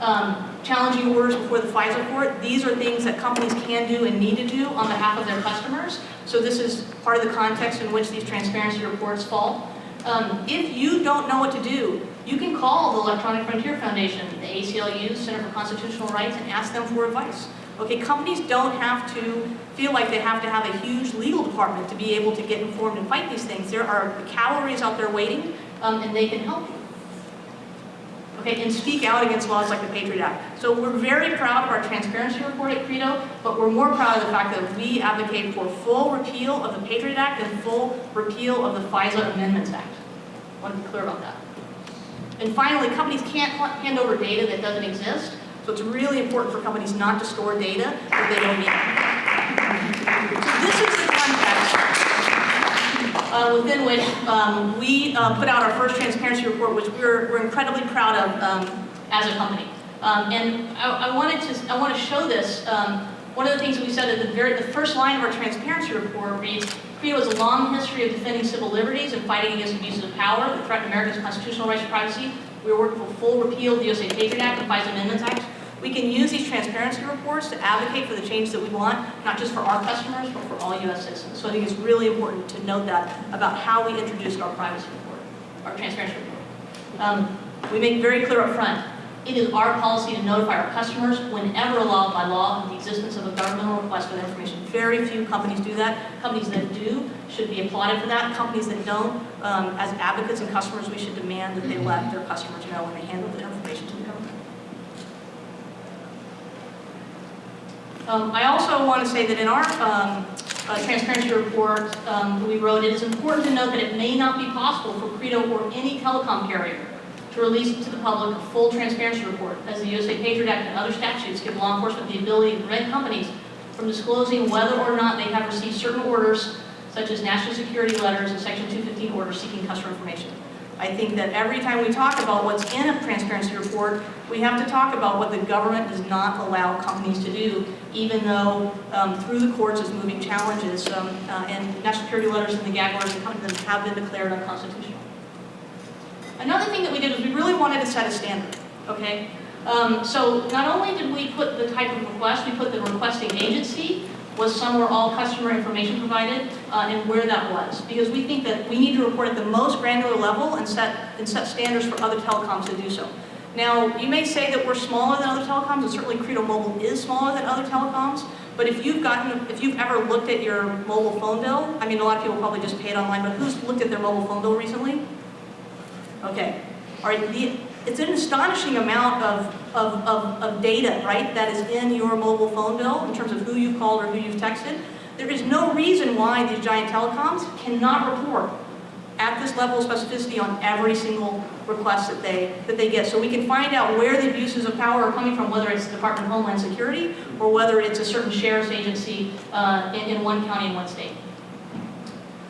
Um, challenging orders before the FISA court, these are things that companies can do and need to do on behalf of their customers. So this is part of the context in which these transparency reports fall. Um, if you don't know what to do, you can call the Electronic Frontier Foundation, the ACLU, Center for Constitutional Rights, and ask them for advice. Okay, companies don't have to feel like they have to have a huge legal department to be able to get informed and fight these things. There are calories out there waiting, um, and they can help you. Okay, and speak out against laws like the Patriot Act. So we're very proud of our transparency report at Credo, but we're more proud of the fact that we advocate for full repeal of the Patriot Act and full repeal of the FISA Amendments Act. I want to be clear about that. And finally, companies can't hand over data that doesn't exist. So it's really important for companies not to store data that they don't need. So this is the context uh, within which um, we uh, put out our first transparency report, which we're, we're incredibly proud of um, as a company. Um, and I, I wanted to I want to show this. Um, one of the things that we said at the very the first line of our transparency report reads, Credo has a long history of defending civil liberties and fighting against abuses of power that threaten America's constitutional rights to privacy. We are working for full repeal of the USA Patriot Act and FISA Amendments Act. We can use these transparency reports to advocate for the change that we want, not just for our customers, but for all US citizens. So I think it's really important to note that about how we introduced our privacy report, our transparency report. Um, we make very clear up front, it is our policy to notify our customers whenever allowed by law of the existence of a governmental request for their information. Very few companies do that. Companies that do should be applauded for that. Companies that don't, um, as advocates and customers, we should demand that they let their customers know when they handle the information to the government. Um, I also want to say that in our um, uh, transparency report um, we wrote, it is important to note that it may not be possible for Credo or any telecom carrier to release to the public a full transparency report, as the USA Patriot Act and other statutes give law enforcement the ability to prevent companies from disclosing whether or not they have received certain orders, such as national security letters and Section 215 orders seeking customer information. I think that every time we talk about what's in a transparency report, we have to talk about what the government does not allow companies to do, even though um, through the courts is moving challenges, um, uh, and national security letters and the gag orders that come to them have been declared unconstitutional. Another thing that we did is we really wanted to set a standard, okay? Um, so not only did we put the type of request, we put the requesting agency was some somewhere all customer information provided uh, and where that was. Because we think that we need to report at the most granular level and set, and set standards for other telecoms to do so. Now, you may say that we're smaller than other telecoms, and certainly Credo Mobile is smaller than other telecoms, but if you've gotten, if you've ever looked at your mobile phone bill, I mean, a lot of people probably just pay it online, but who's looked at their mobile phone bill recently? Okay, all right, the, it's an astonishing amount of, of, of, of data, right, that is in your mobile phone bill in terms of who you've called or who you've texted. There is no reason why these giant telecoms cannot report at this level of specificity on every single request that they, that they get. So we can find out where the abuses of power are coming from, whether it's the Department of Homeland Security or whether it's a certain sheriff's agency uh, in, in one county in one state.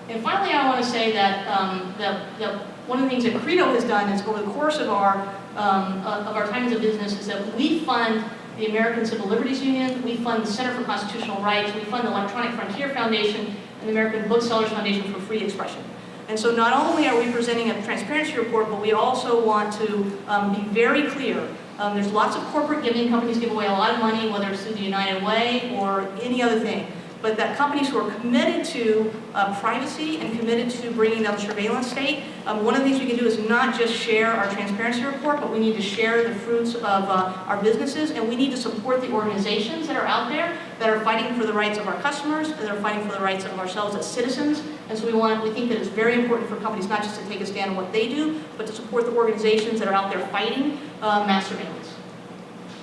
And finally, I want to say that, um, that, that one of the things that Credo has done is over the course of our, um, uh, of our time as a business is that we fund the American Civil Liberties Union, we fund the Center for Constitutional Rights, we fund the Electronic Frontier Foundation, and the American Booksellers Foundation for Free Expression. And so not only are we presenting a transparency report, but we also want to um, be very clear. Um, there's lots of corporate giving. Companies give away a lot of money, whether it's through the United Way or any other thing but that companies who are committed to uh, privacy and committed to bringing down the surveillance state, um, one of the things we can do is not just share our transparency report, but we need to share the fruits of uh, our businesses, and we need to support the organizations that are out there that are fighting for the rights of our customers, and that are fighting for the rights of ourselves as citizens. And so we want, we think that it's very important for companies not just to take a stand on what they do, but to support the organizations that are out there fighting uh, mass surveillance.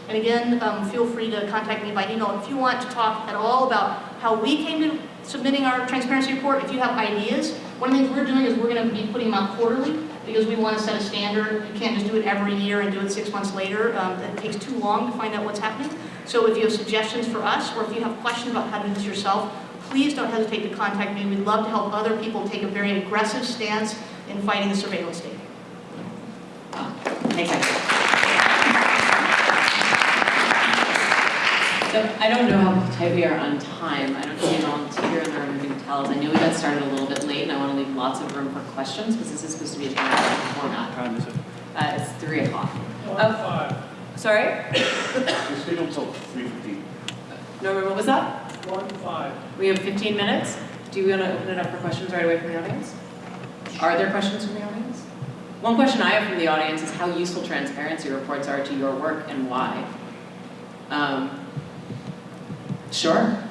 And again, um, feel free to contact me by email if you want to talk at all about how we came to submitting our transparency report. If you have ideas, one of the things we're doing is we're going to be putting them out quarterly because we want to set a standard. You can't just do it every year and do it six months later. Um, that takes too long to find out what's happening. So if you have suggestions for us or if you have questions about how to do this yourself, please don't hesitate to contact me. We'd love to help other people take a very aggressive stance in fighting the surveillance state. Thanks, Ashley. So I don't know how tight we are on time. I don't see a volunteer in the room who can tell us. I know we got started a little bit late, and I want to leave lots of room for questions because this is supposed to be a interactive format. What time is it? Uh, it's three o'clock. One Oh. five. Sorry? You're scheduled until three fifteen. Norman, what was that? One five. We have 15 minutes. Do you want to open it up for questions right away from the audience? Are there questions from the audience? One question I have from the audience is how useful transparency reports are to your work and why. Um, sure.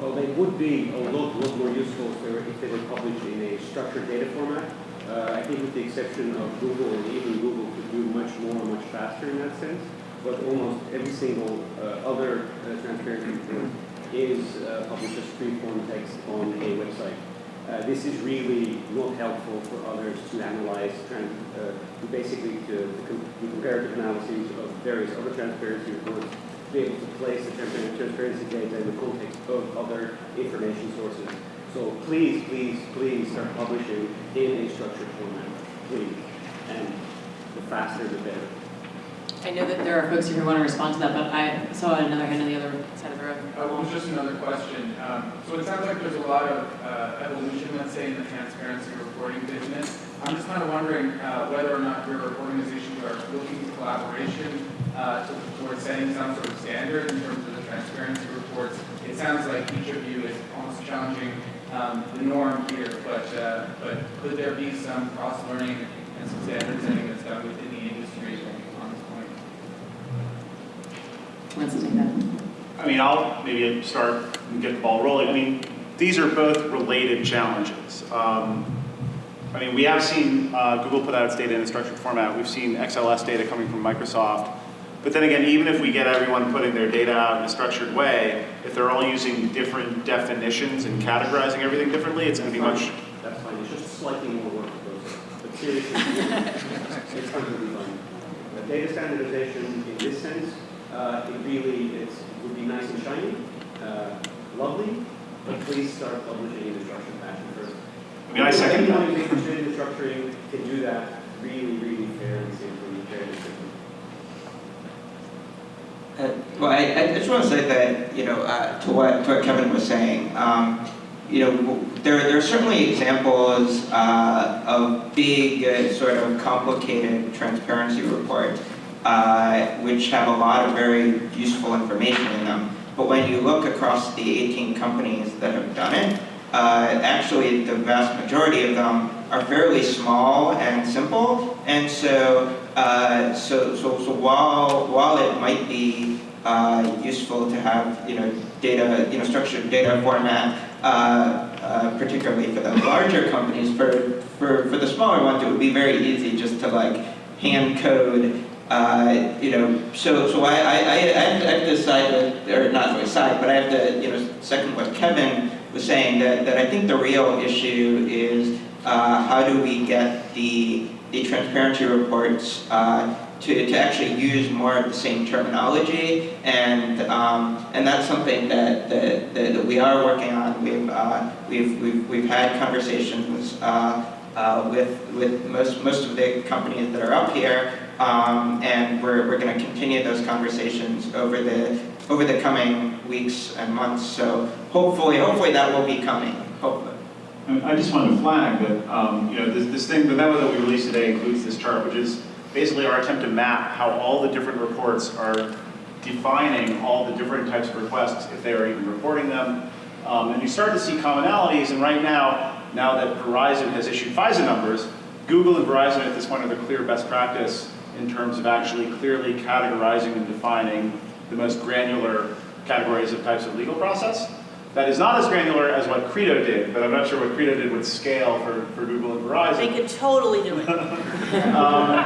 Well, they would be a lot, lot more useful if they were, if they were published in a structured data format. Uh, I think with the exception of Google, and even Google could do much more, much faster in that sense. But almost every single uh, other uh, transparency report is uh, published as free-form text on a website. Uh, this is really not helpful for others to analyze, tran- uh, basically to, to com- do comparative analyses of various other transparency reports be able to place the transparency transparency data in the context of other information sources. So please, please, please start publishing in a structured format, please. And the faster, the better. I know that there are folks here who want to respond to that, but I saw another hand on the other side of the room. Uh, well, just another question. Um, so it sounds like there's a lot of uh, evolution, let's say, in the transparency reporting business. I'm just kind of wondering uh, whether or not your organizations are looking to collaboration uh, to- towards setting some sort of standard in terms of the transparency reports. It sounds like each of you is almost challenging um, the norm here, but, uh, but could there be some cross-learning and some standard setting that's done within the industry on this point? Let's take that. I mean, I'll maybe start and get the ball rolling. I mean, these are both related challenges. Um, I mean, we have seen uh, Google put out its data in a structured format. We've seen XLS data coming from Microsoft. But then again, even if we get everyone putting their data out in a structured way, if they're all using different definitions and categorizing everything differently, it's going to be much. That's fine, it's just slightly more work to. But seriously, it's completely fine. Uh, Data standardization in this sense, uh, it really, it would be nice and shiny, uh, lovely, but please start publishing in a structured fashion first. I mean, I second that. Anyone who's interested in structuring can do that really, really fair and fairly simply. Uh, Well, I, I just want to say that, you know, uh, to what, to what Kevin was saying, um, you know, there, there are certainly examples uh, of big, uh, sort of complicated transparency reports, uh, which have a lot of very useful information in them. But when you look across the 18 companies that have done it, uh, actually the vast majority of them are fairly small and simple, and so uh, so, so, so while while it might be uh, useful to have you know data you know structured data format, uh, uh, particularly for the larger companies, for for for the smaller ones, it would be very easy just to like hand code. Uh, you know, so so I I, I, have to- side with, or not side, but I have to you know second what Kevin was saying that, that I think the real issue is uh, how do we get the, the transparency reports to, to actually use more of the same terminology and, um, and that's something that, that, that, we are working on. We've, uh, we've, we've, we've had conversations uh, uh, with, with most, most of the companies that are up here um, and we're, we're going to continue those conversations over the, over the coming weeks and months. So hopefully, hopefully that will be coming, hopefully. I just wanted to flag that, um, you know, this, this thing, the memo that we released today includes this chart, which is basically our attempt to map how all the different reports are defining all the different types of requests, if they are even reporting them. Um, and you start to see commonalities, and right now, now that Verizon has issued FISA numbers, Google and Verizon at this point are the clear best practice in terms of actually clearly categorizing and defining the most granular categories of types of legal process. That is not as granular as what Credo did, but I'm not sure what Credo did with scale for, for Google and Verizon. They could totally do it. Um,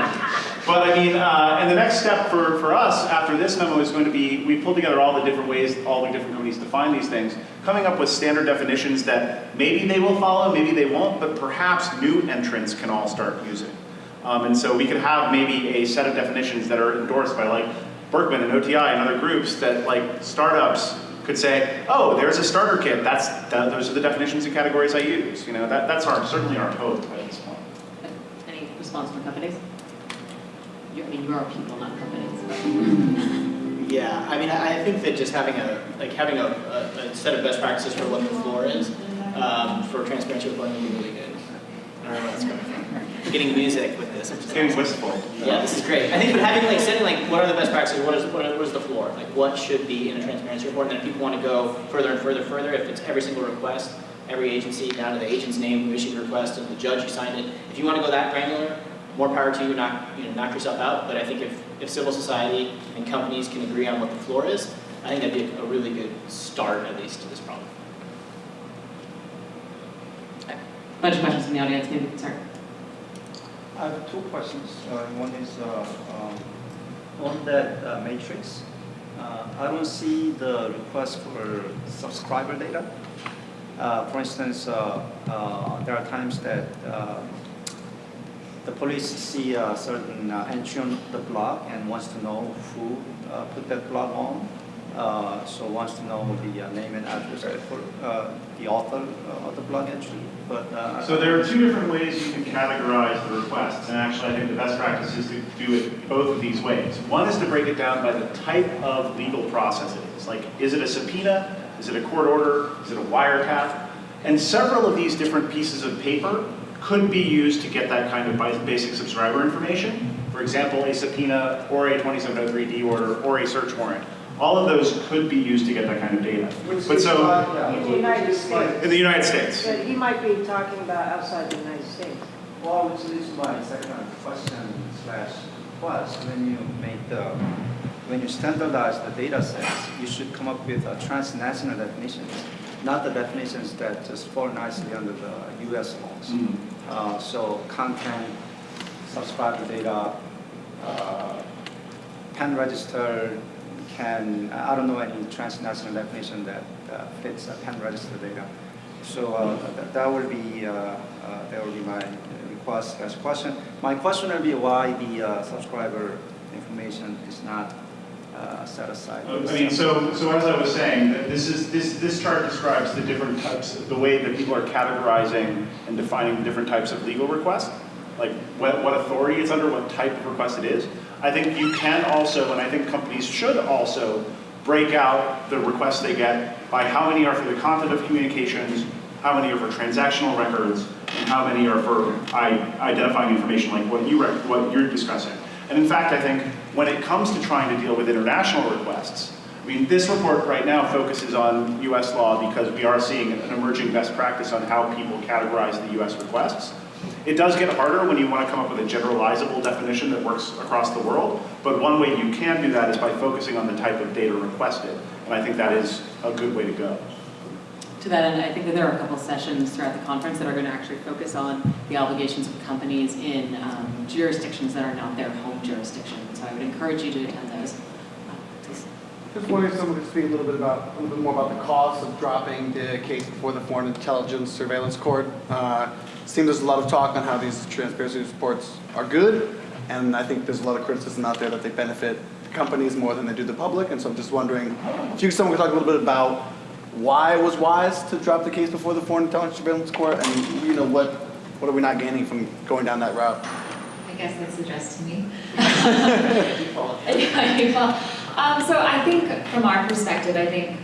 but I mean, uh, and the next step for, for us after this memo is going to be, we pulled together all the different ways all the different companies define these things, coming up with standard definitions that maybe they will follow, maybe they won't, but perhaps new entrants can all start using. Um, and so we could have maybe a set of definitions that are endorsed by like Berkman and OTI and other groups that like startups could say, oh, there's a starter kit. That's that, those are the definitions and categories I use. You know, that, that's our certainly our hope at this point. Any response from companies? You, I mean, you are people, not companies. Yeah, I mean, I I think that just having a, like having a, a, a set of best practices for what the floor is, um, for transparency reporting would be really good. I don't know where that's coming from. I'm Getting music with this. which It's getting wistful. Yeah, this is great. I think, but having like setting like, what are the best practices? What is what, are, what is the floor? Like, what should be in a transparency report? And then if people want to go further and further, further, if it's every single request, every agency down to the agent's name who issued the request and the judge who signed it. If you want to go that granular, more power to you. Knock you know knock yourself out. But I think if if civil society and companies can agree on what the floor is, I think that'd be a, a really good start at least to this problem. A bunch of questions from the audience, maybe we can start. I have two questions. Uh, One is uh, um, on that uh, matrix. uh, I don't see the request for subscriber data. Uh, For instance, uh, there are times that the police see a certain entry on the blog and wants to know who put that blog on. Uh, So wants to know the uh, name and address the- uh, the author uh, of the blog entry. But uh, So there are two different ways you can categorize the requests, and actually I think the best practice is to do it both of these ways. One is to break it down by the type of legal process it is. Like, is it a subpoena? Is it a court order? Is it a wiretap? And several of these different pieces of paper could be used to get that kind of basic subscriber information. For example, a subpoena or a 2703D order or a search warrant. All of those could be used to get that kind of data. But so, In the United States. in the United States, But he might be talking about outside the United States. Well, which leads to my second question slash was, when you make the, when you standardize the data sets, you should come up with a transnational definitions, not the definitions that just fall nicely under the US laws. Mhm. Uh, so content, subscriber data, uh, pen register can, I don't know any transnational definition that uh, fits a pen register data. So uh, that, that would be, uh, uh, that would be my request as question. My question would be why the uh, subscriber information is not uh, set aside. I mean, so, so as I was saying, this is, this, this chart describes the different types, the way that people are categorizing and defining different types of legal requests, like what, what authority it's under, what type of request it is. I think you can also, and I think companies should also, break out the requests they get by how many are for the content of communications, how many are for transactional records, and how many are for identifying information like what you what you're discussing. And in fact, I think when it comes to trying to deal with international requests, I mean, this report right now focuses on US law because we are seeing an emerging best practice on how people categorize the US requests. It does get harder when you want to come up with a generalizable definition that works across the world, but one way you can do that is by focusing on the type of data requested, and I think that is a good way to go. To that end, I think that there are a couple sessions throughout the conference that are going to actually focus on the obligations of companies in um, jurisdictions that are not their home jurisdiction. So I would encourage you to attend those. Just wondering if someone could speak a little bit about, a little bit more about the cost of dropping the case before the Foreign Intelligence Surveillance Court. Uh, it seems there's a lot of talk on how these transparency reports are good, and I think there's a lot of criticism out there that they benefit companies more than they do the public, and so I'm just wondering if you someone could talk a little bit about why it was wise to drop the case before the Foreign Intelligence Surveillance Court, and you know what what are we not gaining from going down that route? I guess that's addressed to me. Yeah, um, so I think from our perspective, I think,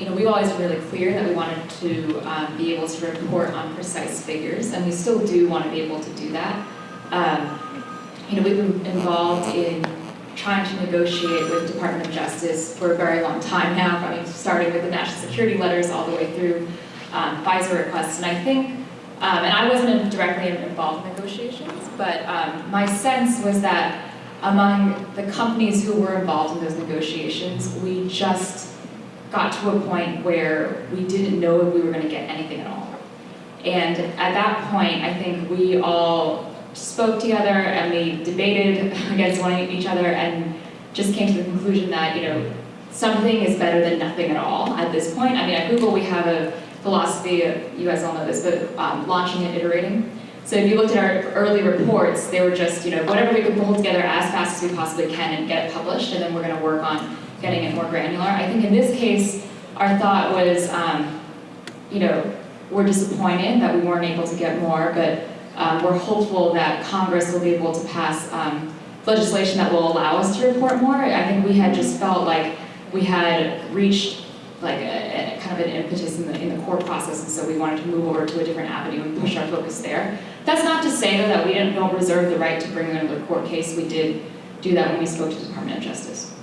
you know, we've always been really clear that we wanted to um, be able to report on precise figures, and we still do want to be able to do that. Um, you know, we've been involved in trying to negotiate with Department of Justice for a very long time now, I mean, starting with the national security letters all the way through um, FISA requests, and I think um, and I wasn't directly involved in negotiations, but um, my sense was that among the companies who were involved in those negotiations, we just got to a point where we didn't know if we were going to get anything at all. And at that point, I think we all spoke together and we debated against one each other and just came to the conclusion that, you know, something is better than nothing at all at this point. I mean, at Google, we have a philosophy, you guys all know this, but um, launching and iterating. So if you looked at our early reports, they were just, you know, whatever we could pull together as fast as we possibly can and get it published, and then we're gonna work on getting it more granular. I think in this case, our thought was, um, you know, we're disappointed that we weren't able to get more, but um, we're hopeful that Congress will be able to pass um, legislation that will allow us to report more. I think we had just felt like we had reached like a, a kind of an impetus in the, in the court process, and so we wanted to move over to a different avenue and push our focus there. That's not to say though that we didn't don't reserve the right to bring another court case. We did do that when we spoke to the Department of Justice.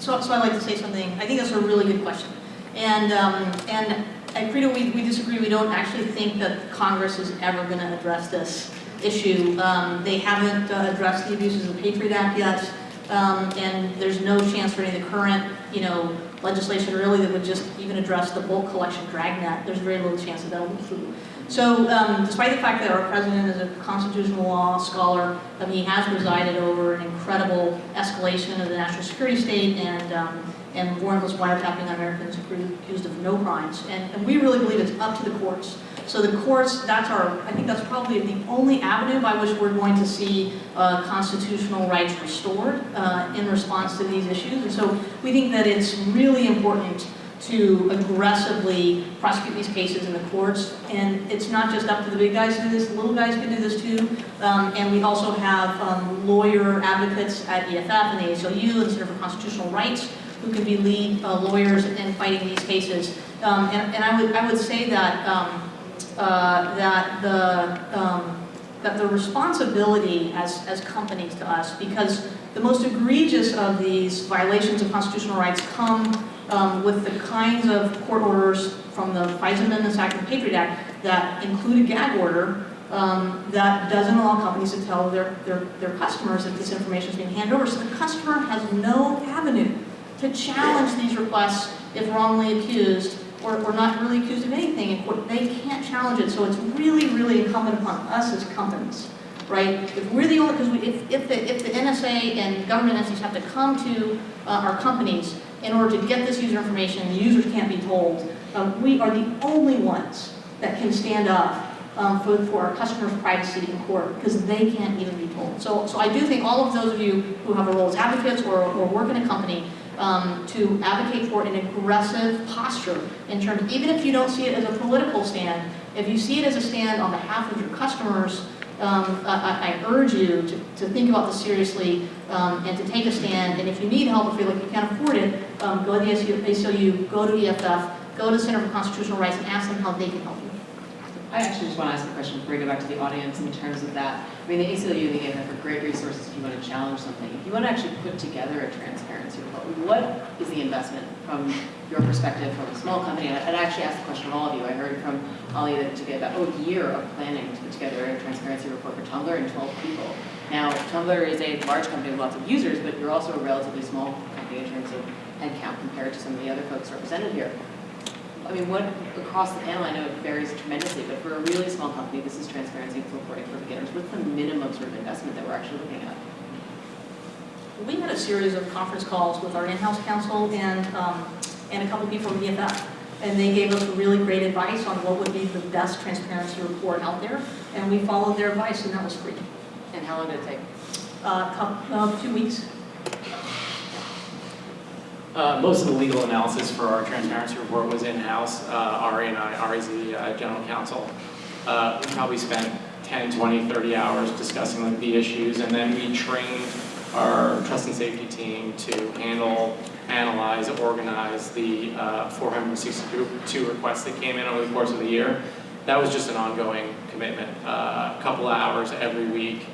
So. So, I'd like to say something. I think that's a really good question. And, um, and at Credo, we, we disagree. We don't actually think that Congress is ever going to address this issue. Um, they haven't uh, addressed the abuses of the Patriot Act yet. Um, and there's no chance for any of the current, you know, legislation really that would just even address the bulk collection dragnet. There's very little chance that that will go through. So um, despite the fact that our president is a constitutional law scholar, um, he has presided over an incredible escalation of the national security state and, um, and warrantless wiretapping on Americans accused of no crimes. And, and we really believe it's up to the courts. So the courts, that's our, I think that's probably the only avenue by which we're going to see uh, constitutional rights restored uh, in response to these issues. And so we think that it's really important to aggressively prosecute these cases in the courts. And it's not just up to the big guys to do this, the little guys can do this too. Um, and we also have um, lawyer advocates at EFF and the ACLU, the Center for Constitutional Rights, who can be lead uh, lawyers in fighting these cases. Um, and, and I would I would say that um, uh, that the um, that the responsibility as, as companies to us, because the most egregious of these violations of constitutional rights come um, with the kinds of court orders from the FISA Amendments Act and Patriot Act that include a gag order um, that doesn't allow companies to tell their, their, their customers that this information is being handed over. So the customer has no avenue to challenge these requests if wrongly accused or, or not really accused of anything in. They can't challenge it. So it's really, really incumbent upon us as companies, right? If we're the only, because we, if, if, the, if the NSA and government entities have to come to uh, our companies in order to get this user information, the users can't be told, um, we are the only ones that can stand up um, for, for our customers' privacy in court because they can't even be told. So, so I do think all of those of you who have a role as advocates or, or work in a company um, to advocate for an aggressive posture in terms, even if you don't see it as a political stand, if you see it as a stand on behalf of your customers, um, I, I, urge you to, to think about this seriously um, and to take a stand. And if you need help, or feel like you can't afford it, um, go to the ACLU, go to EFF, go to the Center for Constitutional Rights and ask them how they can help you. I actually just want to ask a question before we go back to the audience in terms of that. I mean, the ACLU and the EFF are great resources if you want to challenge something. If you want to actually put together a transparency report, what is the investment from your perspective from a small company? And I'd actually ask the question of all of you. I heard from Ali that it took about oh, a year of planning to put together a transparency report for Tumblr and 12 people. Now, Tumblr is a large company with lots of users, but you're also a relatively small company in terms of headcount compared to some of the other folks represented here. I mean, what, across the panel, I know it varies tremendously, but for a really small company, this is transparency reporting for beginners. What's the minimum sort of investment that we're actually looking at? We had a series of conference calls with our in-house counsel and, um, and a couple people from EFF. And they gave us really great advice on what would be the best transparency report out there. And we followed their advice, and that was free. And how long did it take? Uh, couple, uh, two weeks. Uh, most of the legal analysis for our transparency report was in-house. Uh, Ari and I, Ari's the uh, general counsel. Uh, we probably spent 10, 20, 30 hours discussing like, the issues, and then we trained our trust and safety team to handle, analyze, organize the uh, 462 requests that came in over the course of the year. That was just an ongoing commitment, uh, a couple of hours every week.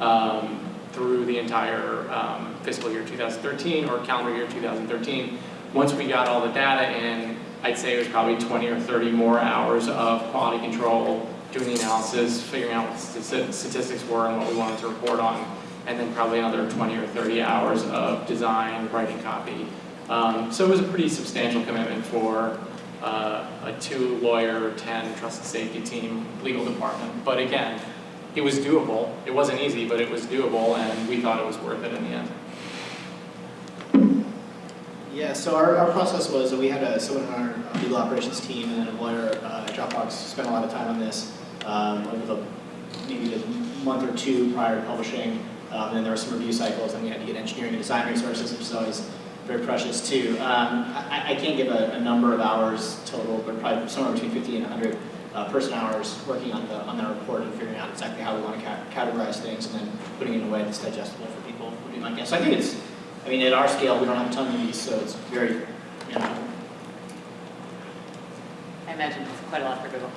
Um, through the entire um, fiscal year 2013 or calendar year 2013. Once we got all the data in, I'd say it was probably 20 or 30 more hours of quality control, doing the analysis, figuring out what the statistics were and what we wanted to report on, and then probably another 20 or 30 hours of design, writing copy. Um, so it was a pretty substantial commitment for uh, a two lawyer, 10 trust and safety team legal department. But again, it was doable. It wasn't easy, but it was doable, and we thought it was worth it in the end. Yeah, so our, our process was that we had a, someone on our legal operations team and then a lawyer uh, at Dropbox spent a lot of time on this um, over the maybe the month or two prior to publishing. Um, and then there were some review cycles, and we had to get engineering and design resources, which is always very precious too. Um, I, I, can't give a, a, number of hours total, but probably somewhere between 50 and 100 uh, person hours working on the on that report and figuring out exactly how we want to ca categorize things and then putting it in a way that's digestible for people would be my guess. So I think it's, I mean, at our scale, we don't have a ton of these, so it's very, you know. I imagine it's quite a lot for Google.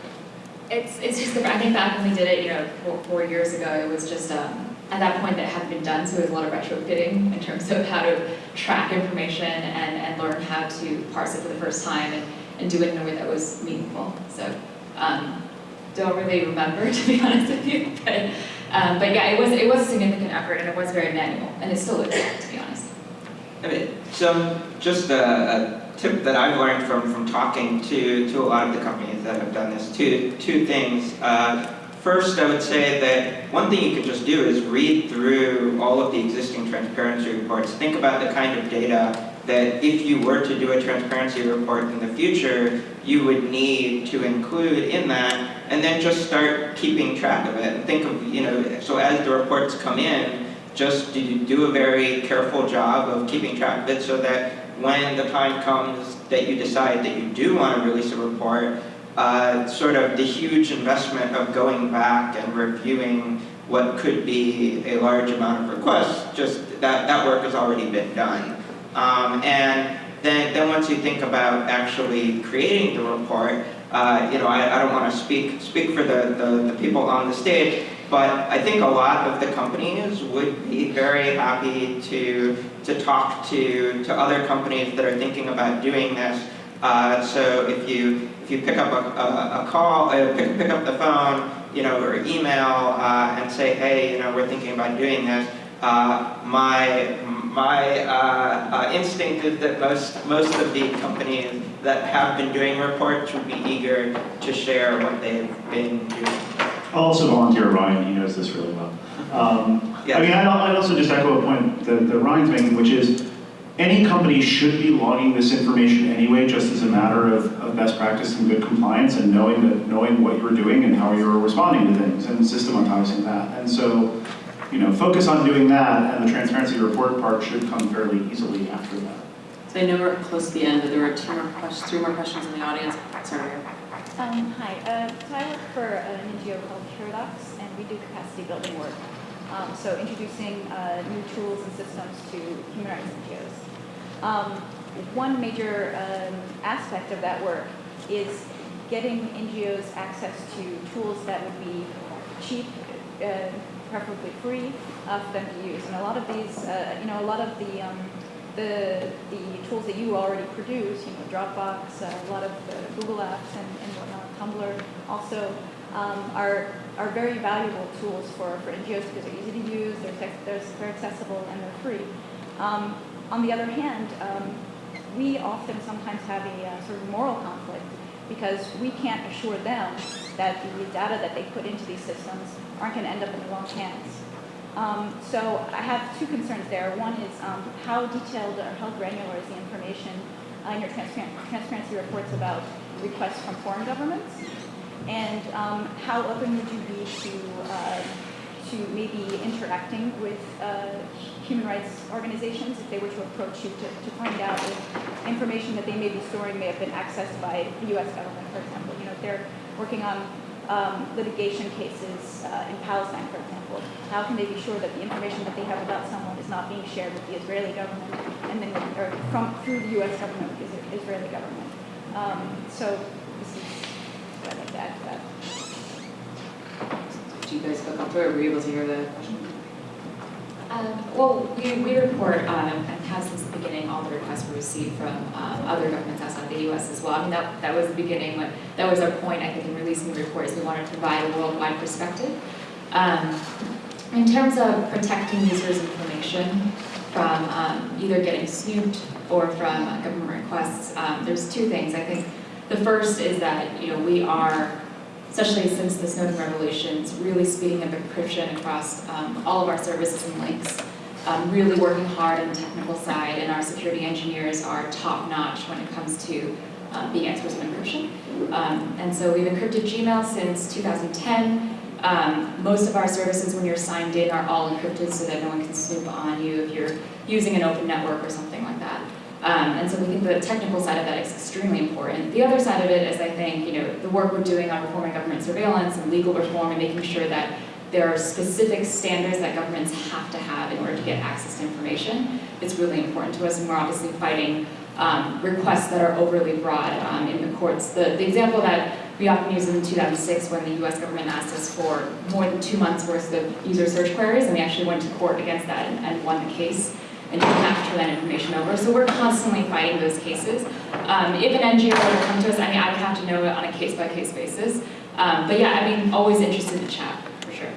It's, it's just, I think back when we did it, you know, four, four years ago, it was just, um, at that point that hadn't been done, so there was a lot of retrofitting in terms of how to track information and, and learn how to parse it for the first time and, and do it in a way that was meaningful. So um, don't really remember, to be honest with you, but, um, but yeah, it was, it was a significant effort and it was very manual, and it still is, to be honest. I mean, so just a, a, tip that I've learned from, from talking to, to a lot of the companies that have done this, two, two things. Uh, first, I would say that one thing you could just do is read through all of the existing transparency reports. Think about the kind of data that if you were to do a transparency report in the future, you would need to include in that, and then just start keeping track of it. Think of, you know, so as the reports come in, just do, do a very careful job of keeping track of it so that when the time comes that you decide that you do want to release a report, uh, sort of the huge investment of going back and reviewing what could be a large amount of requests, just that, that work has already been done. Um, and then, then once you think about actually creating the report, uh, you know, I, I don't want to speak speak for the, the, the, people on the stage, But I think a lot of the companies would be very happy to, to talk to, to other companies that are thinking about doing this. Uh, so if you, if you pick up a, a, a call, uh, pick, pick up the phone, you know, or email uh, and say, hey, you know, we're thinking about doing this, uh, my, my uh, uh, instinct is that most, most of the companies that have been doing reports would be eager to share what they've been doing. I'll also volunteer Ryan, he knows this really well. Um, I mean, I'd I'd also just echo a point that, that Ryan's making, which is any company should be logging this information anyway, just as a matter of, of best practice and good compliance and knowing that, knowing what you're doing and how you're responding to things and systematizing that. And so, you know, focus on doing that and the transparency report part should come fairly easily after that. So I know we're close to the end, but there are two more questions, three more questions in the audience. Sorry. Um, hi, uh, so I work for an NGO called Paradox, and we do capacity building work. Um, so introducing uh, new tools and systems to human rights NGOs. Um, one major um, aspect of that work is getting NGOs access to tools that would be cheap, uh, preferably free, uh, for them to use. And a lot of these, uh, you know, a lot of the um, the, the tools that you already produce, you know, Dropbox, uh, a lot of uh, Google Apps and, and whatnot, Tumblr also um, are, are very valuable tools for, for NGOs because they're easy to use, they're, they're, they're accessible, and they're free. Um, on the other hand, um, we often sometimes have a uh, sort of moral conflict because we can't assure them that the data that they put into these systems aren't going to end up in the wrong hands. Um, so I have two concerns there. One is um, how detailed or how granular is the information uh, in your transparency reports about requests from foreign governments? And um, how open would you be to, uh, to maybe interacting with uh, human rights organizations if they were to approach you to, to find out if information that they may be storing may have been accessed by the US government, for example. You know, if they're working on um, litigation cases uh, in Palestine, for example? How can they be sure that the information that they have about someone is not being shared with the Israeli government and then with, or from through the U.S. government with the Israeli government? Um, so this is what I'd like to add to that. Did you guys feel comfortable? Were you able to hear the question? Um, well, we, we report um, and have since the beginning all the requests we receive from um, other governments outside the U.S. as well. I mean, that, that was the beginning. What, that was our point, I think, in releasing the report is we wanted to provide a worldwide perspective. Um, in terms of protecting users' information from um, either getting snooped or from government requests, there's two things. I think the first is that you know we are especially since the Snowden revelations, really speeding up encryption across um, all of our services and links, um, really working hard on the technical side, and our security engineers are top-notch when it comes to uh, being experts in encryption. Um, and so we've encrypted Gmail since 2010. Um, most of our services, when you're signed in, are all encrypted so that no one can snoop on you if you're using an open network or something like that. Um, and so we think the technical side of that is extremely important. The other side of it is, I think, you know, the work we're doing on reforming government surveillance and legal reform and making sure that there are specific standards that governments have to have in order to get access to information. It's really important to us, and we're obviously fighting um, requests that are overly broad um, in the courts. The, the example that we often use in 2006 when the US government asked us for more than two months worth of user search queries, and we actually went to court against that and, and won the case and didn't have to turn that information over. So we're constantly fighting those cases. Um, if an NGO were to come to us, I mean, I would have to know it on a case-by-case -case basis. Um, but yeah, I mean, always interested to chat, for sure.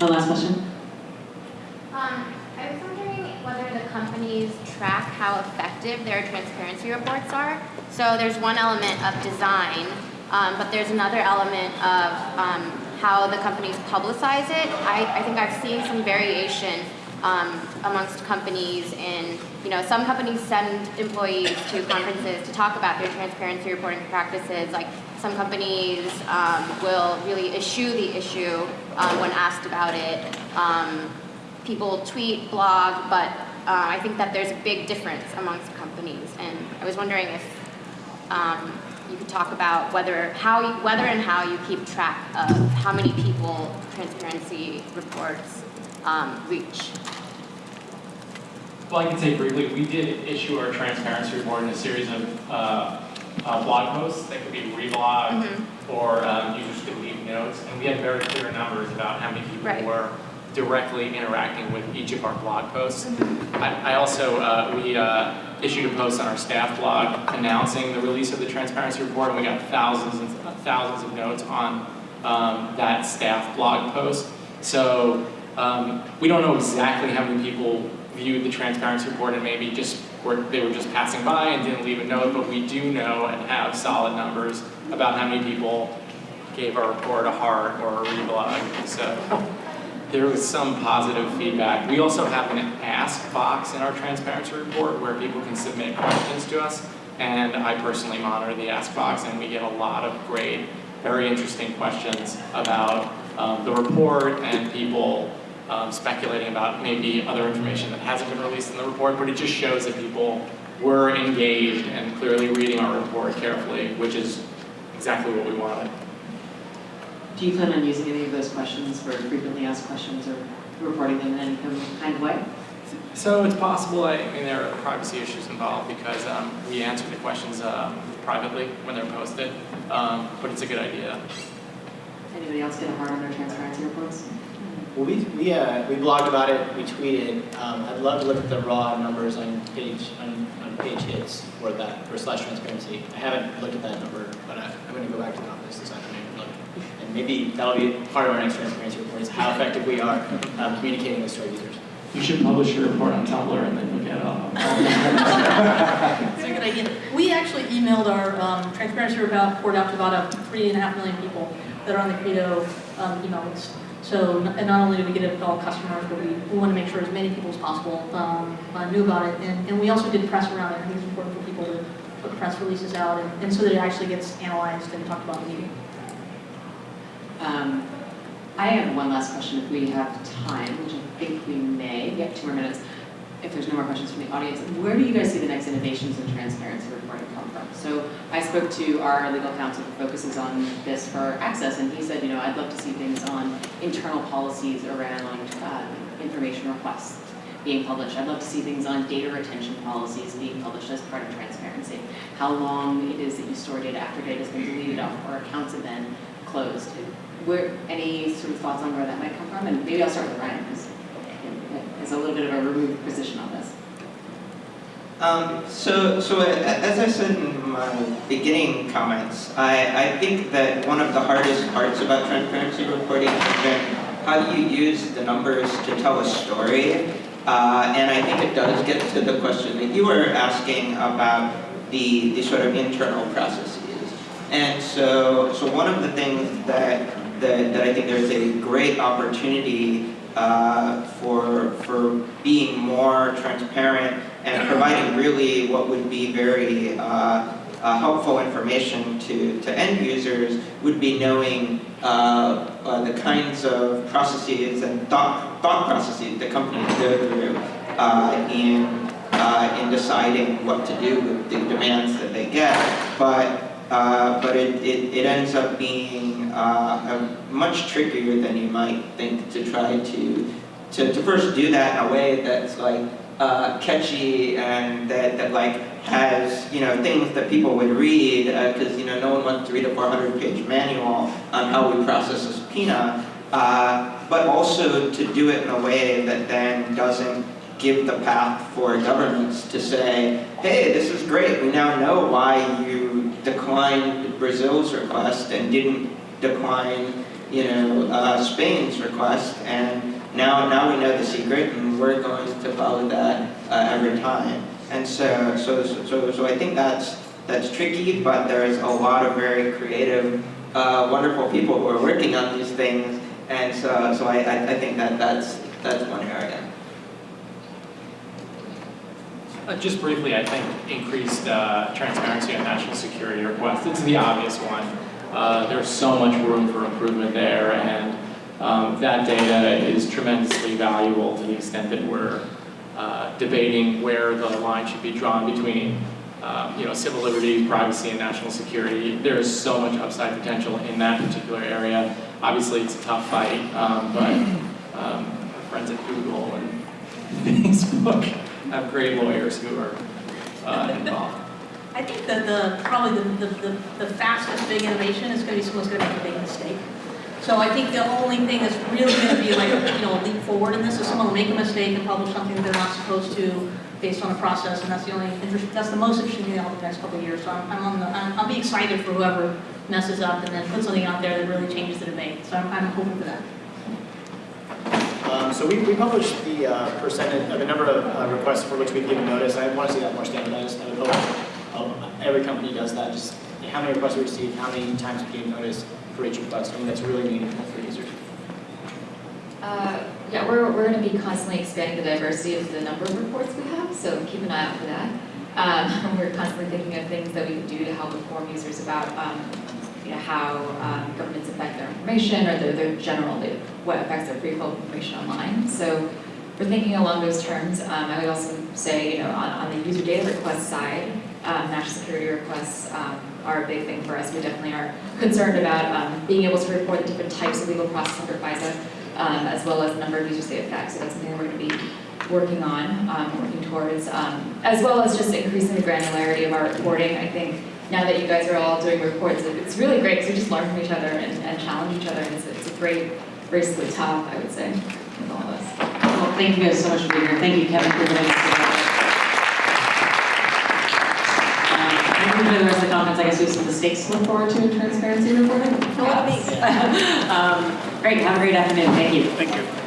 One last question. Um, I was wondering whether the companies track how effective their transparency reports are. So there's one element of design, um, but there's another element of um, how the companies publicize it. I, I think I've seen some variation um, amongst companies in, you know, some companies send employees to conferences to talk about their transparency reporting practices. Like some companies um, will really eschew the issue um, when asked about it. Um, people tweet, blog, but uh, I think that there's a big difference amongst companies. And I was wondering if um, you could talk about whether how you, whether and how you keep track of how many people transparency reports um, reach. Well, I can say briefly, we did issue our transparency report in a series of uh, uh, blog posts, that could be reblogged, or um, users could leave notes, and we had very clear numbers about how many people Right. were directly interacting with each of our blog posts. I, I also, uh, we uh, issued a post on our staff blog announcing the release of the transparency report, and we got thousands and thousands of notes on um, that staff blog post. So um, we don't know exactly how many people viewed the transparency report and maybe just were, they were just passing by and didn't leave a note, but we do know and have solid numbers about how many people gave our report a heart or a reblog. So there was some positive feedback. We also have an ask box in our transparency report where people can submit questions to us. And I personally monitor the ask box and we get a lot of great, very interesting questions about um, the report and people um, speculating about maybe other information that hasn't been released in the report, but it just shows that people were engaged and clearly reading our report carefully, which is exactly what we wanted. Do you plan on using any of those questions for frequently asked questions or reporting them in any kind of way? So it's possible, I mean, there are privacy issues involved because um, we answer the questions um, privately when they're posted, um, but it's a good idea. Anybody else get a hard on their transparency reports? Well, we, we, uh, we blogged about it, we tweeted. Um, I'd love to look at the raw numbers on page, on, on page hits for that, for slash transparency. I haven't looked at that number, but I, I'm gonna go back to the office this afternoon and look. And maybe that'll be part of our next transparency report, is how effective we are um, communicating this to our users. You should publish your report on Tumblr and then look at it. It's a good idea. We actually emailed our um, transparency report out to about a three and a half million people that are on the Credo um, email list. So, and not only do we get it to all customers, but we, we want to make sure as many people as possible um, uh, knew about it. And, and we also did press around it. I think it's important for people to put press releases out and, and so that it actually gets analyzed and talked about in the meeting. Um, I have one last question if we have time, which I think we may. We have two more minutes. If there's no more questions from the audience, where do you guys see the next innovations in transparency reporting come from? So I spoke to our legal counsel who focuses on this for access, and he said, you know, I'd love to see things on internal policies around uh, information requests being published. I'd love to see things on data retention policies being published as part of transparency. How long it is that you store data after data has been deleted off or accounts have been closed. Where, any sort of thoughts on where that might come from? And maybe I'll start with Ryan, he has a little bit of a removed position on this. Um, so, so as I said in my beginning comments, I, I think that one of the hardest parts about transparency reporting has been how you use the numbers to tell a story? Uh, and I think it does get to the question that you were asking about the, the sort of internal processes. And so, so one of the things that, that, that I think there's a great opportunity uh, for, for being more transparent and providing really what would be very uh, uh, helpful information to, to end users would be knowing uh, uh, the kinds of processes and thought, thought processes that companies go through uh, in, in deciding what to do with the demands that they get. But but it, it, it ends up being uh, much trickier than you might think to try to, to, to first do that in a way that's like uh, catchy and that, that like has, you know, things that people would read because, you know, no one wants to read a 400 page manual on how we process a subpoena, uh, but also to do it in a way that then doesn't give the path for governments to say, hey, this is great, we now know why you declined Brazil's request and didn't decline, you know, uh, Spain's request, and now, now we know the secret, and we're going to follow that uh, every time. And so, so, so, so I think that's, that's tricky, but there's a lot of very creative, uh, wonderful people who are working on these things, and so, so I, I, think that that's, that's one area. Uh, Just briefly, I think increased uh, transparency on national security requests, it's the obvious one. Uh, There's so much room for improvement there, and um, that data is tremendously valuable to the extent that we're uh, debating where the line should be drawn between, um, you know, civil liberties, privacy, and national security. There is so much upside potential in that particular area. Obviously, it's a tough fight, um, but um, our friends at Google and Facebook have great lawyers who are uh, involved. I think that the, probably the, the, the- the fastest big innovation is gonna be someone's gonna make a big mistake. So I think the only thing that's really gonna be like, you know, a leap forward in this is someone will make a mistake and publish something they're not supposed to based on a process, and that's the only, that's the most interesting thing over the next couple of years. So I'm, I'm on the, I'm, I'll be excited for whoever messes up and then puts something out there that really changes the debate. So I'm, I'm hoping for that. Um, so we, we published the uh, percentage, uh, the number of uh, requests for which we've given notice. I want to see that more standardized. I would hope um, every company does that. Just how many requests we received, how many times we gave notice for each request. I mean, that's really meaningful for users. Uh, Yeah, we're, we're going to be constantly expanding the diversity of the number of reports we have, so keep an eye out for that. Um, We're constantly thinking of things that we can do to help inform users about, um, you know, how um, governments affect their information or their, their general, what affects their free flow of information online. So we're thinking along those terms. Um, I would also say, you know, on, on the user data request side, um, national security requests um, are a big thing for us. We definitely are concerned about um, being able to report the different types of legal process under FISA, um, as well as the number of users they affect. So that's something we're going to be working on, um, working towards, um, as well as just increasing the granularity of our reporting. I think now that you guys are all doing reports, it's really great because we just learn from each other and, and challenge each other, and it's, a- it's a great race to the top, I would say, with all of us. Well, thank you guys so much for being here. Thank you, Kevin, for joining us today. Um, I think for the rest of the conference, I guess we have some mistakes to look forward to in transparency reporting. Fill. Um, Great, have a great afternoon, thank you. Thank you.